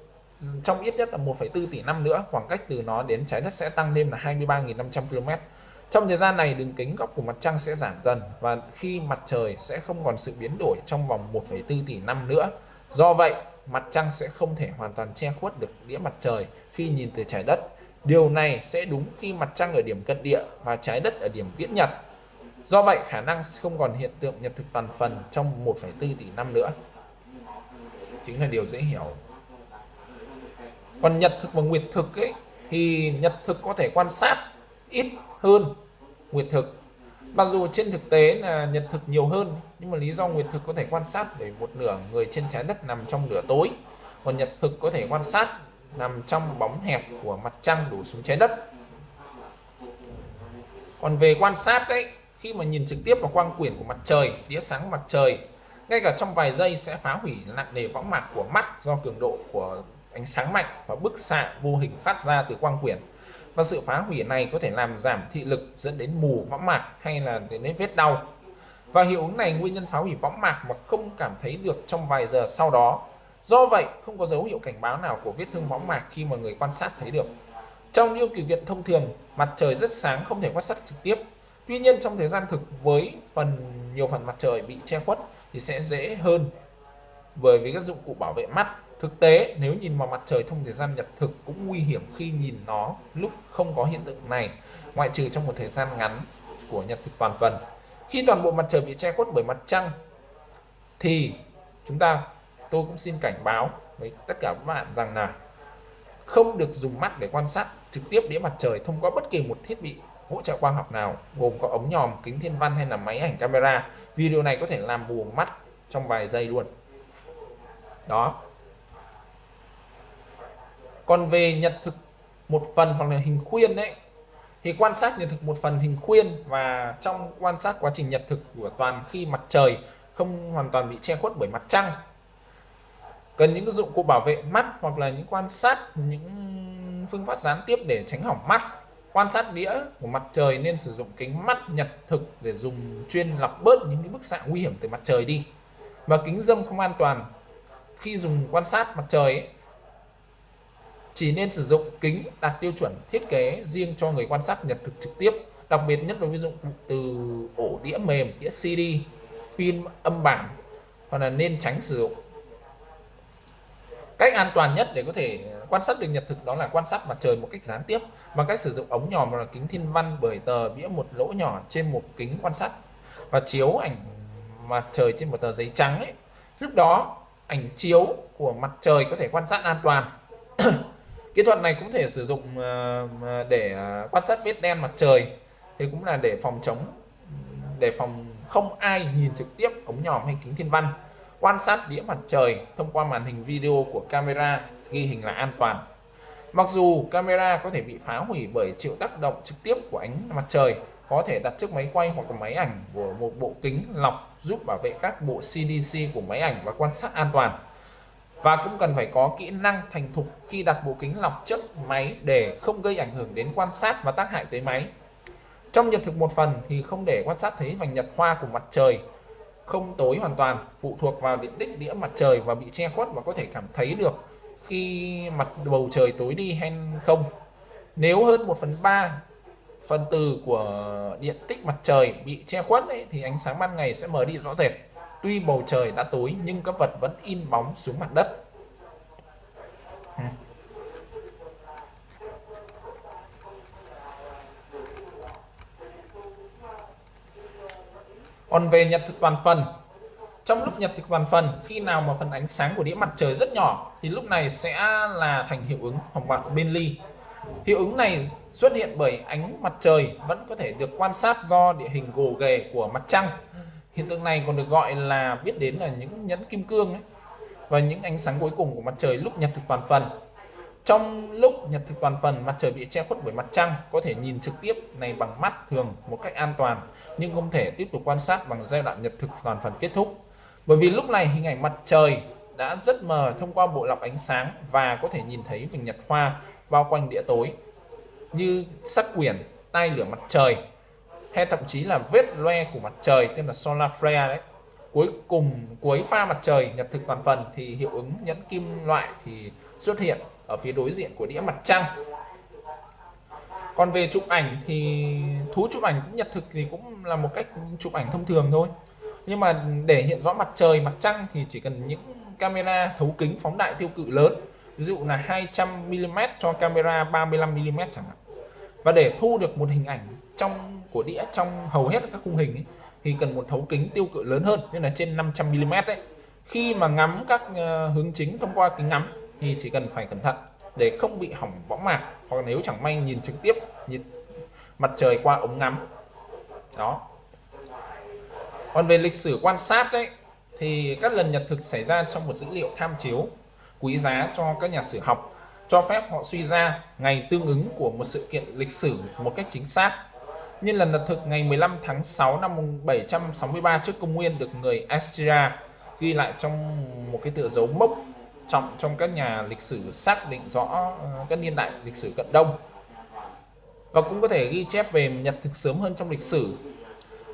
trong ít nhất là 1,4 tỷ năm nữa, khoảng cách từ nó đến trái đất sẽ tăng lên là 23.500 km. Trong thời gian này, đường kính góc của mặt trăng sẽ giảm dần và khi mặt trời sẽ không còn sự biến đổi trong vòng 1,4 tỷ năm nữa. Do vậy, mặt trăng sẽ không thể hoàn toàn che khuất được đĩa mặt trời khi nhìn từ trái đất Điều này sẽ đúng khi mặt trăng ở điểm cận địa và trái đất ở điểm viễn nhật. Do vậy khả năng không còn hiện tượng nhật thực toàn phần trong 1,4 tỷ năm nữa. Chính là điều dễ hiểu. Còn nhật thực và nguyệt thực ấy thì nhật thực có thể quan sát ít hơn nguyệt thực. Mặc dù trên thực tế là nhật thực nhiều hơn nhưng mà lý do nguyệt thực có thể quan sát để một nửa người trên trái đất nằm trong nửa tối. Còn nhật thực có thể quan sát nằm trong bóng hẹp của mặt trăng đổ xuống trái đất. Còn về quan sát đấy khi mà nhìn trực tiếp vào quang quyển của mặt trời, đĩa sáng của mặt trời, ngay cả trong vài giây sẽ phá hủy nặng nề võng mạc của mắt do cường độ của ánh sáng mạnh và bức xạ vô hình phát ra từ quang quyển. Và sự phá hủy này có thể làm giảm thị lực dẫn đến mù võng mạc hay là đến vết đau. Và hiệu ứng này nguyên nhân phá hủy võng mạc mà không cảm thấy được trong vài giờ sau đó. Do vậy, không có dấu hiệu cảnh báo nào của vết thương võng mạc khi mà người quan sát thấy được. Trong những điều kiện thông thường, mặt trời rất sáng không thể quan sát trực tiếp. tuy nhiên trong thời gian thực với phần nhiều phần mặt trời bị che khuất thì sẽ dễ hơn bởi vì các dụng cụ bảo vệ mắt thực tế nếu nhìn vào mặt trời trong thời gian nhật thực cũng nguy hiểm khi nhìn nó lúc không có hiện tượng này ngoại trừ trong một thời gian ngắn của nhật thực toàn phần khi toàn bộ mặt trời bị che khuất bởi mặt trăng thì chúng ta tôi cũng xin cảnh báo với tất cả các bạn rằng là không được dùng mắt để quan sát trực tiếp đĩa mặt trời thông qua bất kỳ một thiết bị hỗ trợ quang học nào, gồm có ống nhòm, kính thiên văn hay là máy ảnh camera. Video này có thể làm mù mắt trong vài giây luôn. Đó. Còn về nhật thực một phần hoặc là hình khuyên đấy thì quan sát nhật thực một phần hình khuyên và trong quan sát quá trình nhật thực của toàn khi mặt trời không hoàn toàn bị che khuất bởi mặt trăng cần những dụng cụ bảo vệ mắt hoặc là những quan sát những phương pháp gián tiếp để tránh hỏng mắt. Quan sát đĩa của mặt trời nên sử dụng kính mắt nhật thực để dùng chuyên lọc bớt những cái bức xạ nguy hiểm từ mặt trời đi. Và kính dâm không an toàn. Khi dùng quan sát mặt trời ấy, chỉ nên sử dụng kính đạt tiêu chuẩn thiết kế riêng cho người quan sát nhật thực trực tiếp đặc biệt nhất là ví dụ từ ổ đĩa mềm đĩa CD phim âm bản. Hoặc là nên tránh sử dụng cách an toàn nhất để có thể quan sát được nhật thực đó là quan sát mặt trời một cách gián tiếp, bằng cách sử dụng ống nhòm hoặc là kính thiên văn bởi tờ bĩa một lỗ nhỏ trên một kính quan sát và chiếu ảnh mặt trời trên một tờ giấy trắng ấy. Lúc đó, ảnh chiếu của mặt trời có thể quan sát an toàn. Kỹ thuật này cũng thể sử dụng ờ, để ờ, quan sát vết đen mặt trời. Thì cũng là để phòng chống, để phòng không ai nhìn trực tiếp ống nhòm hay kính thiên văn quan sát đĩa mặt trời thông qua màn hình video của camera ghi hình là an toàn. Mặc dù camera có thể bị phá hủy bởi chịu tác động trực tiếp của ánh mặt trời, có thể đặt trước máy quay hoặc là máy ảnh của một bộ kính lọc giúp bảo vệ các bộ CDC của máy ảnh và quan sát an toàn. Và cũng cần phải có kỹ năng thành thục khi đặt bộ kính lọc trước máy để không gây ảnh hưởng đến quan sát và tác hại tới máy. Trong nhật thực một phần thì không để quan sát thấy vành nhật hoa của mặt trời không tối hoàn toàn phụ thuộc vào diện tích đĩa mặt trời và bị che khuất và có thể cảm thấy được khi mặt bầu trời tối đi hay không. Nếu hơn 1 phần 3 phần từ của điện tích mặt trời bị che khuất ấy, thì ánh sáng ban ngày sẽ mờ đi rõ rệt. Tuy bầu trời đã tối nhưng các vật vẫn in bóng xuống mặt đất. Còn về nhật thực toàn phần trong lúc nhật thực toàn phần khi nào mà phần ánh sáng của đĩa mặt trời rất nhỏ thì lúc này sẽ là thành hiệu ứng hồng bạc bên ly. Hiệu ứng này xuất hiện bởi ánh mặt trời vẫn có thể được quan sát do địa hình gồ ghề của mặt trăng. Hiện tượng này còn được gọi là biết đến là những nhẫn kim cương ấy, và những ánh sáng cuối cùng của mặt trời lúc nhật thực toàn phần trong lúc nhật thực toàn phần, mặt trời bị che khuất bởi mặt trăng, có thể nhìn trực tiếp này bằng mắt thường một cách an toàn, nhưng không thể tiếp tục quan sát bằng giai đoạn nhật thực toàn phần kết thúc. Bởi vì lúc này hình ảnh mặt trời đã rất mờ thông qua bộ lọc ánh sáng và có thể nhìn thấy vành nhật hoa bao quanh đĩa tối, như sắc quyển tay lửa mặt trời, hay thậm chí là vết loe của mặt trời tên là solar flare đấy. Cuối cùng, cuối pha mặt trời nhật thực toàn phần thì hiệu ứng nhẫn kim loại thì xuất hiện ở phía đối diện của đĩa mặt trăng. Còn về chụp ảnh thì thú chụp ảnh cũng nhật thực thì cũng là một cách chụp ảnh thông thường thôi. Nhưng mà để hiện rõ mặt trời mặt trăng thì chỉ cần những camera thấu kính phóng đại tiêu cự lớn ví dụ là 200 mm cho camera 35 mm chẳng hạn. Và để thu được một hình ảnh trong của đĩa trong hầu hết các khung hình ấy, thì cần một thấu kính tiêu cự lớn hơn như là trên 500 mm đấy khi mà ngắm các ờ, hướng chính thông qua kính ngắm thì chỉ cần phải cẩn thận để không bị hỏng võng mạc, hoặc nếu chẳng may nhìn trực tiếp, nhìn mặt trời qua ống ngắm. Đó. Còn về lịch sử quan sát đấy thì các lần nhật thực xảy ra trong một dữ liệu tham chiếu, quý giá cho các nhà sử học, cho phép họ suy ra ngày tương ứng của một sự kiện lịch sử một cách chính xác. Như lần nhật thực ngày 15 tháng 6 năm 763 trước công nguyên được người Assyria ghi lại trong một cái tựa dấu mốc trọng trong các nhà lịch sử xác định rõ ờ, các niên đại lịch sử cận đông và cũng có thể ghi chép về nhật thực sớm hơn trong lịch sử.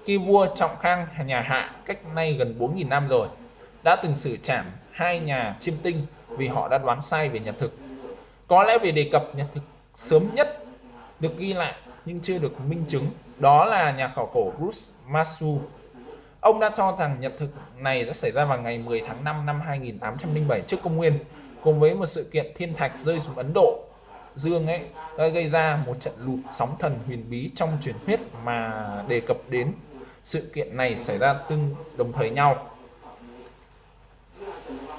Khi vua Trọng Khang, nhà Hạ, cách nay gần 4.000 năm rồi, đã từng xử trảm hai nhà chiêm tinh vì họ đã đoán sai về nhật thực. Có lẽ về đề cập nhật thực sớm nhất được ghi lại nhưng chưa được minh chứng, đó là nhà khảo cổ Bruce Masu. Ông đã cho rằng nhật thực này đã xảy ra vào ngày 10 tháng 5 năm 2807 trước công nguyên, cùng với một sự kiện thiên thạch rơi xuống Ấn Độ Dương ấy đã gây ra một trận lụt sóng thần huyền bí trong truyền thuyết mà đề cập đến sự kiện này xảy ra tương đồng thời nhau.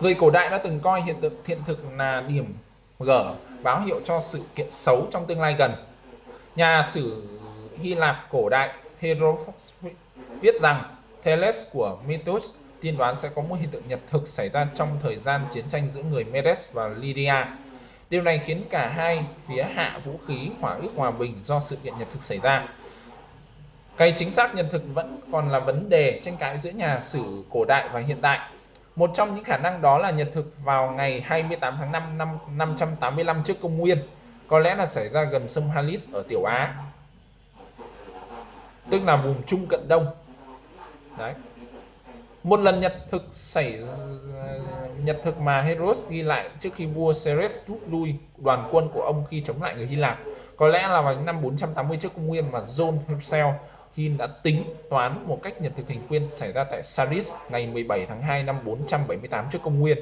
Người cổ đại đã từng coi hiện tượng thiện thực là điểm gở báo hiệu cho sự kiện xấu trong tương lai gần. Nhà sử Hy Lạp cổ đại Herodotus viết rằng Thales của Mitos tiên đoán sẽ có một hiện tượng nhật thực xảy ra trong thời gian chiến tranh giữa người Medes và Lydia. Điều này khiến cả hai phía hạ vũ khí hỏa ước hòa bình do sự kiện nhật thực xảy ra. Cái chính xác nhật thực vẫn còn là vấn đề tranh cãi giữa nhà sử cổ đại và hiện đại. Một trong những khả năng đó là nhật thực vào ngày 28 tháng 5 năm 585 trước công nguyên, có lẽ là xảy ra gần sông Halis ở Tiểu Á, tức là vùng Trung Cận Đông. Đấy. Một lần nhật thực xảy nhật thực mà Heros ghi lại trước khi vua Ceres rút lui, đoàn quân của ông khi chống lại người Hy Lạp. Có lẽ là vào năm 480 trước công nguyên mà John Herschel Hin đã tính toán một cách nhật thực hình quyên xảy ra tại Saris ngày 17 tháng 2 năm 478 trước công nguyên.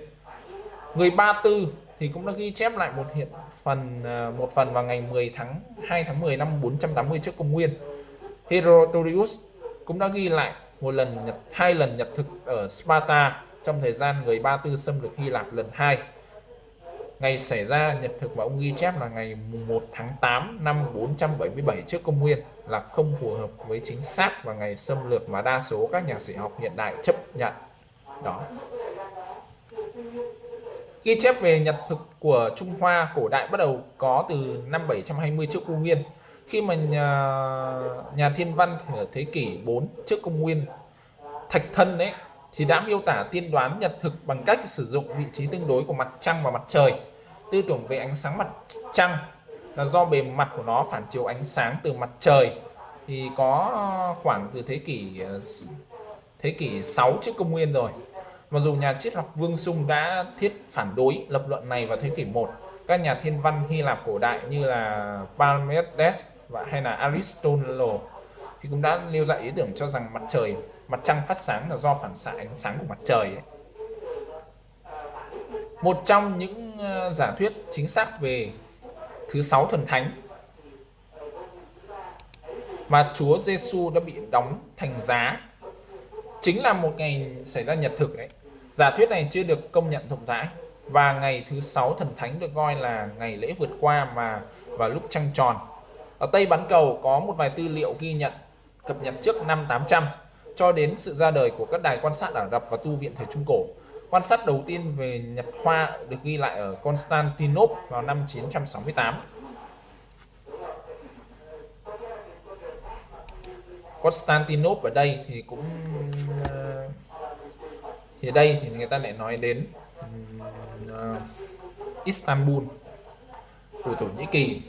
Người Ba Tư thì cũng đã ghi chép lại một hiện phần à, một phần vào ngày 10 tháng 2 tháng 10 năm 480 trước công nguyên. Herodotus cũng đã ghi lại một lần nhật, hai lần nhật thực ở Sparta, trong thời gian người Ba Tư xâm lược Hy Lạp lần hai. Ngày xảy ra nhật thực mà ông ghi chép là ngày 1 tháng 8 năm 477 trước công nguyên, là không phù hợp với chính xác và ngày xâm lược mà đa số các nhà sử học hiện đại chấp nhận. Đó. Ghi chép về nhật thực của Trung Hoa cổ đại bắt đầu có từ năm 720 trước công nguyên khi mà nhà, nhà thiên văn ở thế kỷ 4 trước công nguyên Thạch Thân đấy thì đã miêu tả tiên đoán nhật thực bằng cách sử dụng vị trí tương đối của mặt trăng và mặt trời. Tư tưởng về ánh sáng mặt trăng là do bề mặt của nó phản chiếu ánh sáng từ mặt trời thì có khoảng từ thế kỷ thế kỷ 6 trước công nguyên rồi. Mặc dù nhà triết học Vương Sung đã thiết phản đối lập luận này vào thế kỷ 1, các nhà thiên văn Hy Lạp cổ đại như là Parmenides và hay là Aristotle thì cũng đã nêu ra ý tưởng cho rằng mặt trời, mặt trăng phát sáng là do phản xạ ánh sáng của mặt trời ấy. một trong những ờ, giả thuyết chính xác về thứ sáu thần thánh mà Chúa Giêsu đã bị đóng thành giá chính là một ngày xảy ra nhật thực đấy giả thuyết này chưa được công nhận rộng rãi và ngày thứ sáu thần thánh được coi là ngày lễ vượt qua mà vào lúc trăng tròn ở Tây Bán Cầu có một vài tư liệu ghi nhận, cập nhật trước năm 800 cho đến sự ra đời của các đài quan sát Ả Rập và tu viện thời Trung Cổ. Quan sát đầu tiên về nhật hoa được ghi lại ở Constantinople vào năm 968. Constantinople ở đây thì cũng ờ, thì đây thì người ta lại nói đến ờ, Istanbul, của Thổ Nhĩ Kỳ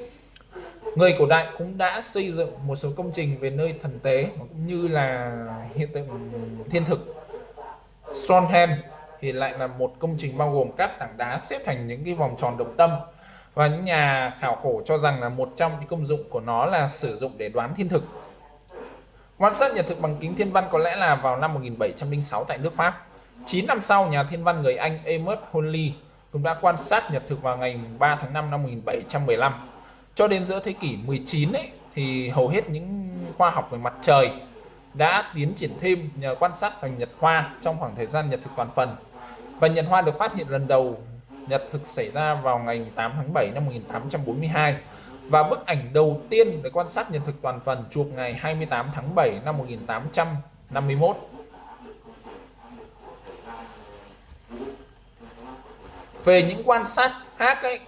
người cổ đại cũng đã xây dựng một số công trình về nơi thần tế, cũng như là hiện tượng thiên thực. Stonehenge thì lại là một công trình bao gồm các tảng đá xếp thành những cái vòng tròn đồng tâm và những nhà khảo cổ cho rằng là một trong những công dụng của nó là sử dụng để đoán thiên thực. Quan sát nhật thực bằng kính thiên văn có lẽ là vào năm 1706 tại nước Pháp. 9 năm sau, nhà thiên văn người Anh Amos Honley cũng đã quan sát nhật thực vào ngày 3 tháng 5 năm 1715 cho đến giữa thế kỷ 19 ấy, thì hầu hết những khoa học về mặt trời đã tiến triển thêm nhờ quan sát hành nhật hoa trong khoảng thời gian nhật thực toàn phần. Và nhật hoa được phát hiện lần đầu nhật thực xảy ra vào ngày 8 tháng 7 năm 1842 và bức ảnh đầu tiên để quan sát nhật thực toàn phần chụp ngày 28 tháng 7 năm 1851. Về những quan sát khác ấy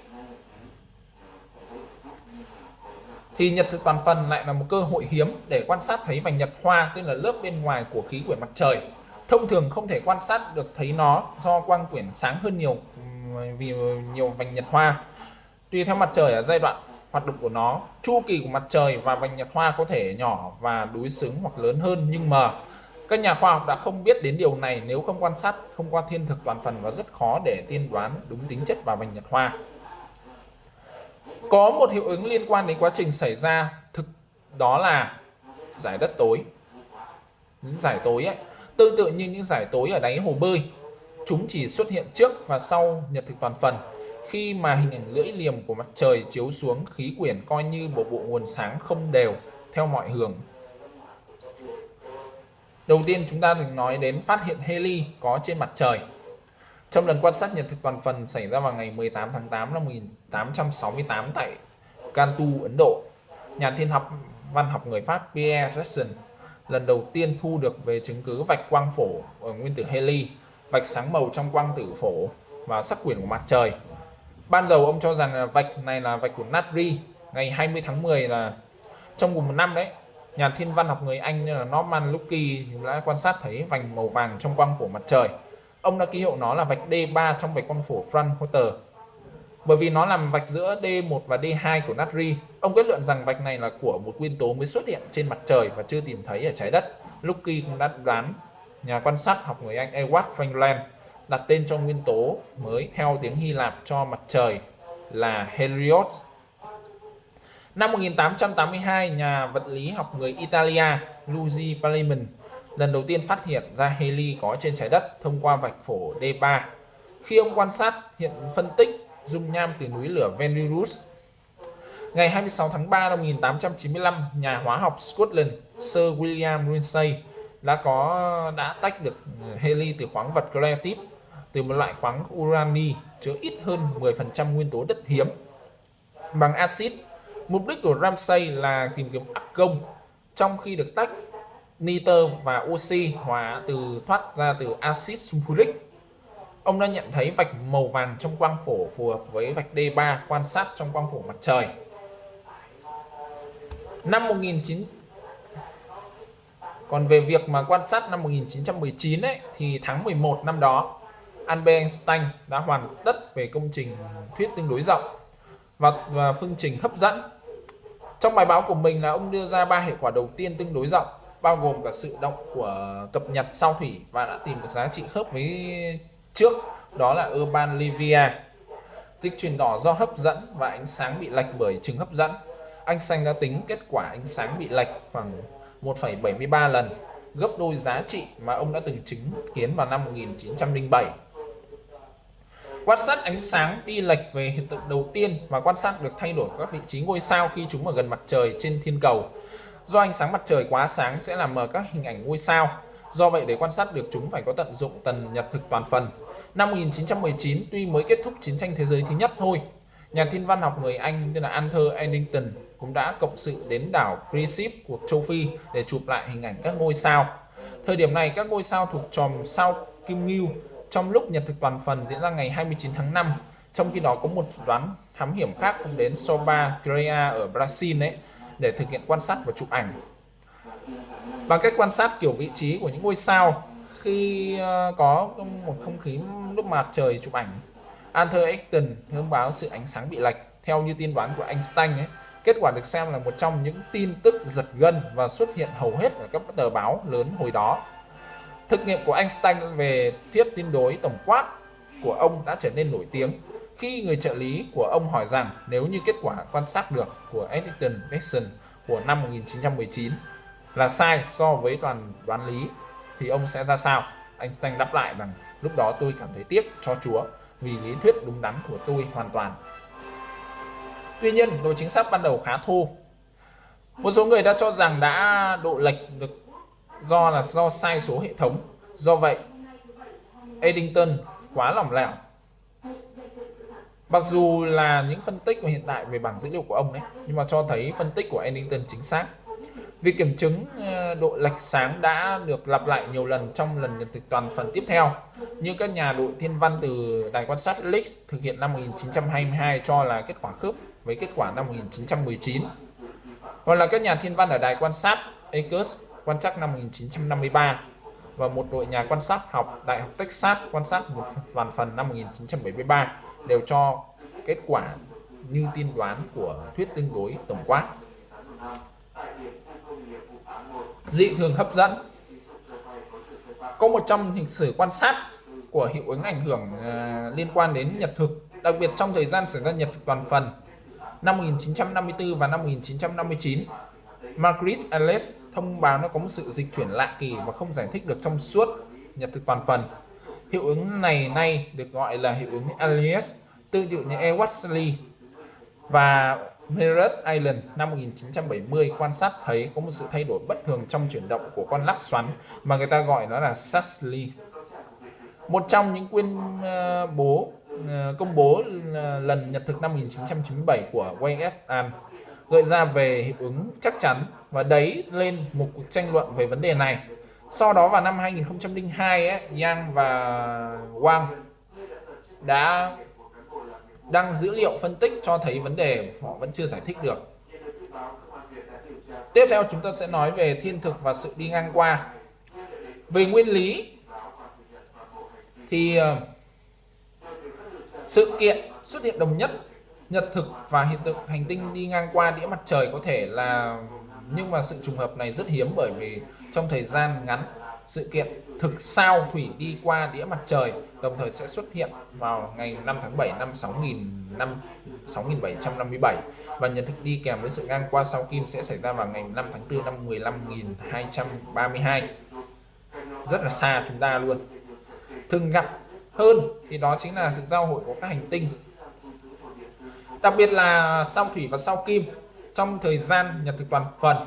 thì nhật thực toàn phần lại là một cơ hội hiếm để quan sát thấy vành nhật hoa, tức là lớp bên ngoài của khí quyển mặt trời. Thông thường không thể quan sát được thấy nó do quang quyển sáng hơn nhiều, vì nhiều vành nhật hoa. Tùy theo mặt trời ở giai đoạn hoạt động của nó, chu kỳ của mặt trời và vành nhật hoa có thể nhỏ và đối xứng hoặc lớn hơn, nhưng mà các nhà khoa học đã không biết đến điều này. Nếu không quan sát thông qua thiên thực toàn phần, và rất khó để tiên đoán đúng tính chất và vành nhật hoa có một hiệu ứng liên quan đến quá trình xảy ra, thực, đó là giải đất tối. Những giải tối ấy. Tương tự như những giải tối ở đáy hồ bơi, chúng chỉ xuất hiện trước và sau nhật thực toàn phần. Khi mà hình ảnh lưỡi liềm của mặt trời chiếu xuống, khí quyển coi như một bộ nguồn sáng không đều, theo mọi hướng. Đầu tiên chúng ta được nói đến phát hiện heli có trên mặt trời trong lần quan sát nhật thực toàn phần xảy ra vào ngày 18 tháng 8 năm 1868 tại Cantu, Ấn Độ, nhà thiên học văn học người Pháp Pierre Jackson lần đầu tiên thu được về chứng cứ vạch quang phổ ở nguyên tử heli, vạch sáng màu trong quang tử phổ và sắc quyển của mặt trời. Ban đầu ông cho rằng vạch này là vạch của natri. Ngày 20 tháng 10 là trong cùng một năm đấy, nhà thiên văn học người Anh như là Norman Lucky đã quan sát thấy vành màu vàng trong quang phổ mặt trời. Ông đã ký hiệu nó là vạch D3 trong vạch quang phổ Fraunhofer bởi vì nó làm vạch giữa D1 và D2 của natri. Ông kết luận rằng vạch này là của một nguyên tố mới xuất hiện trên mặt trời và chưa tìm thấy ở trái đất. Lucky cũng đã đoán nhà quan sát học người Anh Edward Franklin đặt tên cho nguyên tố mới theo tiếng Hy Lạp cho mặt trời là Helios. Năm 1882, nhà vật lý học người Italia Luigi Paliman lần đầu tiên phát hiện ra heli có trên trái đất thông qua vạch phổ D3. Khi ông quan sát hiện phân tích dung nham từ núi lửa Venus. Ngày 26 tháng 3 năm 1895, nhà hóa học Scotland Sir William Ramsay đã có đã tách được heli từ khoáng vật creatite từ một loại khoáng urani chứa ít hơn 10% nguyên tố đất hiếm bằng axit. Mục đích của Ramsay là tìm kiếm argon trong khi được tách nitơ và oxy hóa từ thoát ra từ axit sulfuric Ông đã nhận thấy vạch màu vàng trong quang phổ phù hợp với vạch D3 quan sát trong quang phổ mặt trời. Năm 19 Còn về việc mà quan sát năm 1919 ấy thì tháng 11 năm đó Albert Einstein đã hoàn tất về công trình thuyết tương đối rộng và, và phương trình hấp dẫn. Trong bài báo của mình là ông đưa ra ba hệ quả đầu tiên tương đối rộng bao gồm cả sự động của cập nhật sao thủy và đã tìm được giá trị khớp với trước đó là Urban Livia. Dịch chuyển đỏ do hấp dẫn và ánh sáng bị lệch bởi trường hấp dẫn. Anh xanh đã tính kết quả ánh sáng bị lệch khoảng 1,73 lần gấp đôi giá trị mà ông đã từng chứng kiến vào năm 1907 quan sát ánh sáng đi lệch về hiện tượng đầu tiên và quan sát được thay đổi các vị trí ngôi sao khi chúng ở gần mặt trời trên thiên cầu do ánh sáng mặt trời quá sáng sẽ làm mờ các hình ảnh ngôi sao Do vậy để quan sát được chúng phải có tận dụng tần nhật thực toàn phần. Năm 1919 tuy mới kết thúc chiến tranh thế giới thứ nhất thôi, nhà thiên văn học người Anh tên là Arthur Eddington cũng đã cộng sự đến đảo Principe của châu Phi để chụp lại hình ảnh các ngôi sao. Thời điểm này các ngôi sao thuộc chòm sao Kim Ngưu trong lúc nhật thực toàn phần diễn ra ngày 29 tháng 5. Trong khi đó có một đoán thám hiểm khác cũng đến Soba Crea ở Brazil đấy để thực hiện quan sát và chụp ảnh. Bằng cách quan sát kiểu vị trí của những ngôi sao khi ờ, có một không khí lúc mặt trời chụp ảnh, Arthur Acton thông báo sự ánh sáng bị lệch. Theo như tiên đoán của Einstein ấy, kết quả được xem là một trong những tin tức giật gân và xuất hiện hầu hết ở các tờ báo lớn hồi đó. Thực nghiệm của Einstein về thuyết tin đối tổng quát của ông đã trở nên nổi tiếng khi người trợ lý của ông hỏi rằng nếu như kết quả quan sát được của Eddington Jackson của năm 1919 là sai so với toàn đoán lý, thì ông sẽ ra sao? Einstein đáp lại rằng, lúc đó tôi cảm thấy tiếc cho Chúa vì lý thuyết đúng đắn của tôi hoàn toàn. Tuy nhiên độ chính xác ban đầu khá thô. Một số người đã cho rằng đã độ lệch được do là do sai số hệ thống. Do vậy, Eddington quá lỏng lẻo Mặc dù là những phân tích của hiện tại về bảng dữ liệu của ông ấy nhưng mà cho thấy phân tích của Eddington chính xác Việc kiểm chứng ờ, độ lệch sáng đã được lặp lại nhiều lần trong lần nhận thực toàn phần tiếp theo, như các nhà đội thiên văn từ đài quan sát Lix thực hiện năm 1922 cho là kết quả khớp với kết quả năm 1919. Hoặc là các nhà thiên văn ở đài quan sát Akers quan trắc năm 1953 và một đội nhà quan sát học Đại học Texas quan sát một toàn phần năm 1973 đều cho kết quả như tiên đoán của thuyết tương đối tổng quát dị thường hấp dẫn có một trong lịch sử quan sát của hiệu ứng ảnh hưởng uh, liên quan đến nhật thực đặc biệt trong thời gian xảy ra nhật thực toàn phần năm 1954 và năm 1959 Margaret Alice thông báo nó có một sự dịch chuyển lạ kỳ và không giải thích được trong suốt nhật thực toàn phần. Hiệu ứng này nay được gọi là hiệu ứng Alias, tương tự như Ewasley và Merritt Island năm 1970 quan sát thấy có một sự thay đổi bất thường trong chuyển động của con lắc xoắn mà người ta gọi nó là Saxley. Một trong những quyên uh, bố uh, công bố ờ, lần nhật thực năm 1997 của Wayne et al gợi ra về hiệu ứng chắc chắn và đấy lên một cuộc tranh luận về vấn đề này. Sau đó vào năm 2002 ấy, Yang và Wang đã đăng dữ liệu phân tích cho thấy vấn đề họ vẫn chưa giải thích được. Tiếp theo chúng ta sẽ nói về thiên thực và sự đi ngang qua. Về nguyên lý thì ờ, sự kiện xuất hiện đồng nhất nhật thực và hiện tượng hành tinh đi ngang qua đĩa mặt trời có thể là nhưng mà sự trùng hợp này rất hiếm bởi vì trong thời gian ngắn. Sự kiện thực sao thủy đi qua đĩa mặt trời đồng thời sẽ xuất hiện vào ngày 5 tháng 7 năm 6000 năm 6757 và nhật thực đi kèm với sự ngang qua sao kim sẽ xảy ra vào ngày 5 tháng 4 năm 15232 rất là xa chúng ta luôn. Thường gặp hơn thì đó chính là sự giao hội của các hành tinh. Đặc biệt là sao thủy và sao kim. Trong thời gian nhật thực toàn phần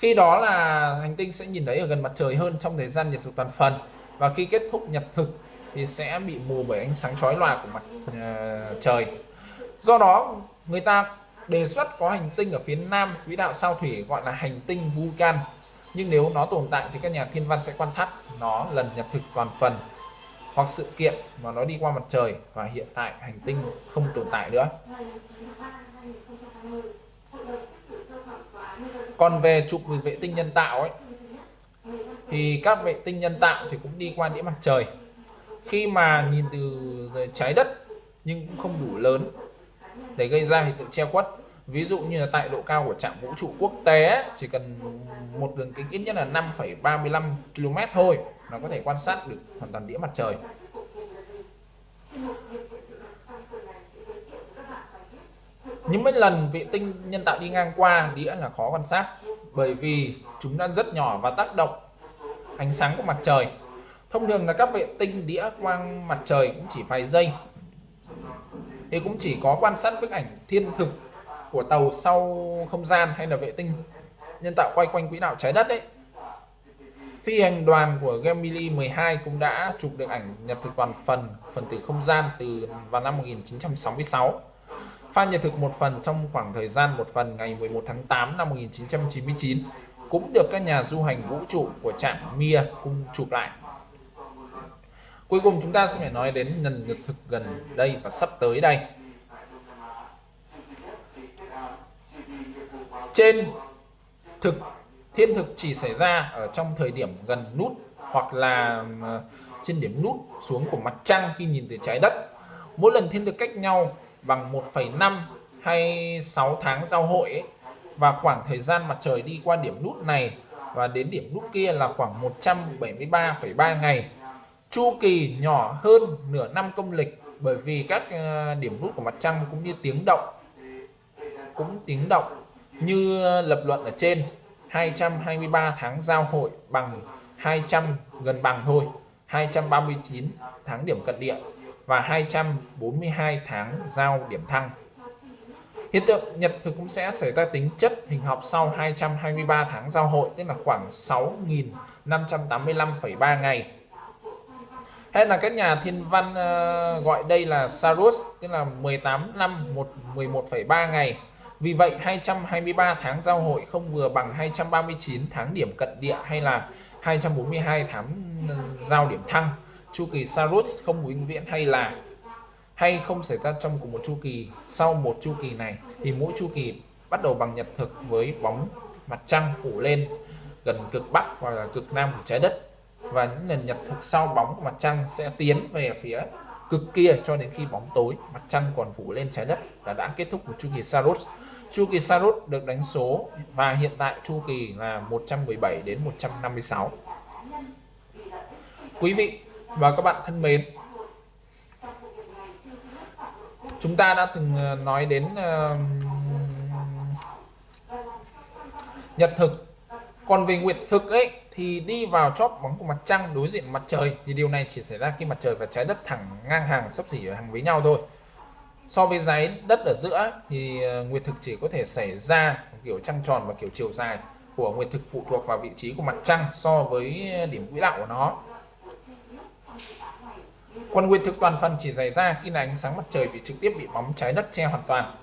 khi đó là hành tinh sẽ nhìn thấy ở gần mặt trời hơn trong thời gian nhật thực toàn phần. Và khi kết thúc nhật thực thì sẽ bị mù bởi ánh sáng chói lòa của mặt uh, trời. Do đó người ta đề xuất có hành tinh ở phía nam quỹ đạo sao thủy gọi là hành tinh Vulcan. Nhưng nếu nó tồn tại thì các nhà thiên văn sẽ quan sát nó lần nhật thực toàn phần hoặc sự kiện mà nó đi qua mặt trời và hiện tại hành tinh không tồn tại nữa còn về chụp vệ tinh nhân tạo ấy thì các vệ tinh nhân tạo thì cũng đi qua đĩa mặt trời. Khi mà nhìn từ trái đất nhưng cũng không đủ lớn để gây ra hiện tượng che khuất. Ví dụ như là tại độ cao của trạm vũ trụ quốc tế chỉ cần một đường kính ít nhất là 5,35 km thôi nó có thể quan sát được hoàn toàn đĩa mặt trời. Những mấy lần vệ tinh nhân tạo đi ngang qua đĩa là khó quan sát, bởi vì chúng đã rất nhỏ và tác động ánh sáng của mặt trời. Thông thường là các vệ tinh đĩa quang mặt trời cũng chỉ vài giây. Thì cũng chỉ có quan sát bức ảnh thiên thực của tàu sau không gian hay là vệ tinh nhân tạo quay quanh quỹ đạo trái đất đấy phi hành đoàn của Gemini 12 cũng đã chụp được ảnh nhật thực toàn phần phần tử không gian từ vào năm 1966 pha nhật thực một phần trong khoảng thời gian một phần ngày 11 tháng 8 năm 1999 cũng được các nhà du hành vũ trụ của trạm Mir cung chụp lại. Cuối cùng chúng ta sẽ phải nói đến lần nhật thực gần đây và sắp tới đây. Trên thực, thiên thực chỉ xảy ra ở trong thời điểm gần nút hoặc là ờ, trên điểm nút xuống của mặt trăng khi nhìn từ trái đất. Mỗi lần thiên thực cách nhau bằng 1,5 hay 6 tháng giao hội ấy, và khoảng thời gian mặt trời đi qua điểm nút này và đến điểm nút kia là khoảng 173,3 ngày. Chu kỳ nhỏ hơn nửa năm công lịch bởi vì các ờ, điểm nút của mặt trăng cũng như tiếng động cũng tiếng động như lập luận ở trên 223 tháng giao hội bằng 200 gần bằng thôi 239 tháng điểm cận địa và 242 tháng giao điểm thăng. Hiện tượng nhật thực cũng sẽ xảy ra tính chất hình học sau 223 tháng giao hội tức là khoảng 6.585,3 ngày. Hay là các nhà thiên văn uh, gọi đây là Saros tức là 18 năm 11,3 ngày. Vì vậy 223 tháng giao hội không vừa bằng 239 tháng điểm cận địa hay là 242 tháng ừ, giao điểm thăng chu kỳ Saros không vĩnh viễn hay là hay không xảy ra trong cùng một chu kỳ, sau một chu kỳ này thì mỗi chu kỳ bắt đầu bằng nhật thực với bóng mặt trăng phủ lên gần cực bắc hoặc là cực nam của trái đất. Và những lần nhật thực sau bóng của mặt trăng sẽ tiến về phía cực kia cho đến khi bóng tối mặt trăng còn phủ lên trái đất là đã kết thúc một chu kỳ Saros. Chu kỳ Saros được đánh số và hiện tại chu kỳ là 117 đến 156 quý vị và các bạn thân mến chúng ta đã từng ờ, nói đến uh, nhật thực. Còn về nguyệt thực ấy thì đi vào chóp bóng của mặt trăng đối diện mặt trời thì điều này chỉ xảy ra khi mặt trời và trái đất thẳng ngang hàng sắp xỉ ở hàng với nhau thôi. So với giấy đất ở giữa thì ờ, nguyệt thực chỉ có thể xảy ra kiểu trăng tròn và kiểu chiều dài của nguyệt thực phụ thuộc vào vị trí của mặt trăng so với ờ, điểm quỹ đạo của nó. Quan nguyên thực toàn phần chỉ xảy ra khi là ánh sáng mặt trời bị trực tiếp bị bóng trái đất che hoàn toàn.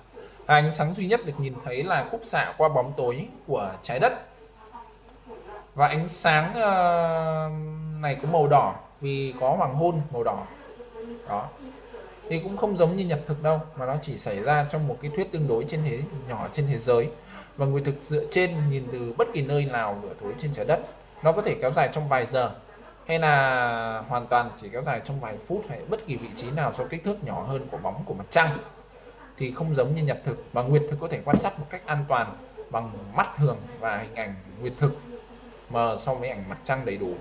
Và ánh sáng duy nhất được nhìn thấy là khúc xạ qua bóng tối của trái đất. Và ánh sáng uh, này có màu đỏ vì có hoàng hôn màu đỏ. Đó. Thì cũng không giống như nhật thực đâu mà nó chỉ xảy ra trong một cái thuyết tương đối trên thế nhỏ trên thế giới. Và người thực dựa trên nhìn từ bất kỳ nơi nào nửa tối trên trái đất. Nó có thể kéo dài trong vài giờ hay là hoàn toàn chỉ kéo dài trong vài phút hay bất kỳ vị trí nào do kích thước nhỏ hơn của bóng của mặt trăng, thì không giống như nhật thực và nguyệt thực có thể quan sát một cách an toàn bằng mắt thường và hình ảnh nguyệt thực mờ so với ảnh mặt trăng đầy đủ.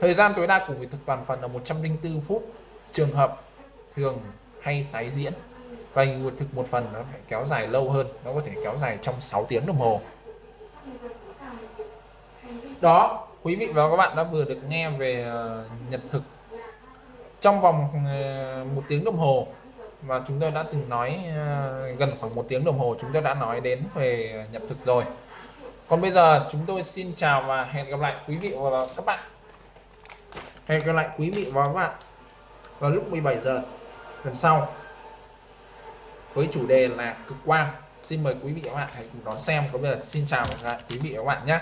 Thời gian tối đa của nguyệt thực toàn phần là 104 phút. Trường hợp thường hay tái diễn, và nguyệt thực một phần nó phải kéo dài lâu hơn, nó có thể kéo dài trong 6 tiếng đồng hồ. Đó quý vị và các bạn đã vừa được nghe về ờ, nhật thực. Trong vòng ờ, một tiếng đồng hồ, và chúng tôi đã từng nói ờ, gần khoảng một tiếng đồng hồ, chúng tôi đã nói đến về nhật thực rồi. Còn bây giờ chúng tôi xin chào và hẹn gặp lại quý vị và các bạn. Hẹn gặp lại quý vị và các bạn vào lúc 17 giờ lần sau với chủ đề là cực quang. Xin mời quý vị và các bạn hãy cùng đón xem. Có bây giờ xin chào và hẹn gặp lại quý vị và các bạn nhé.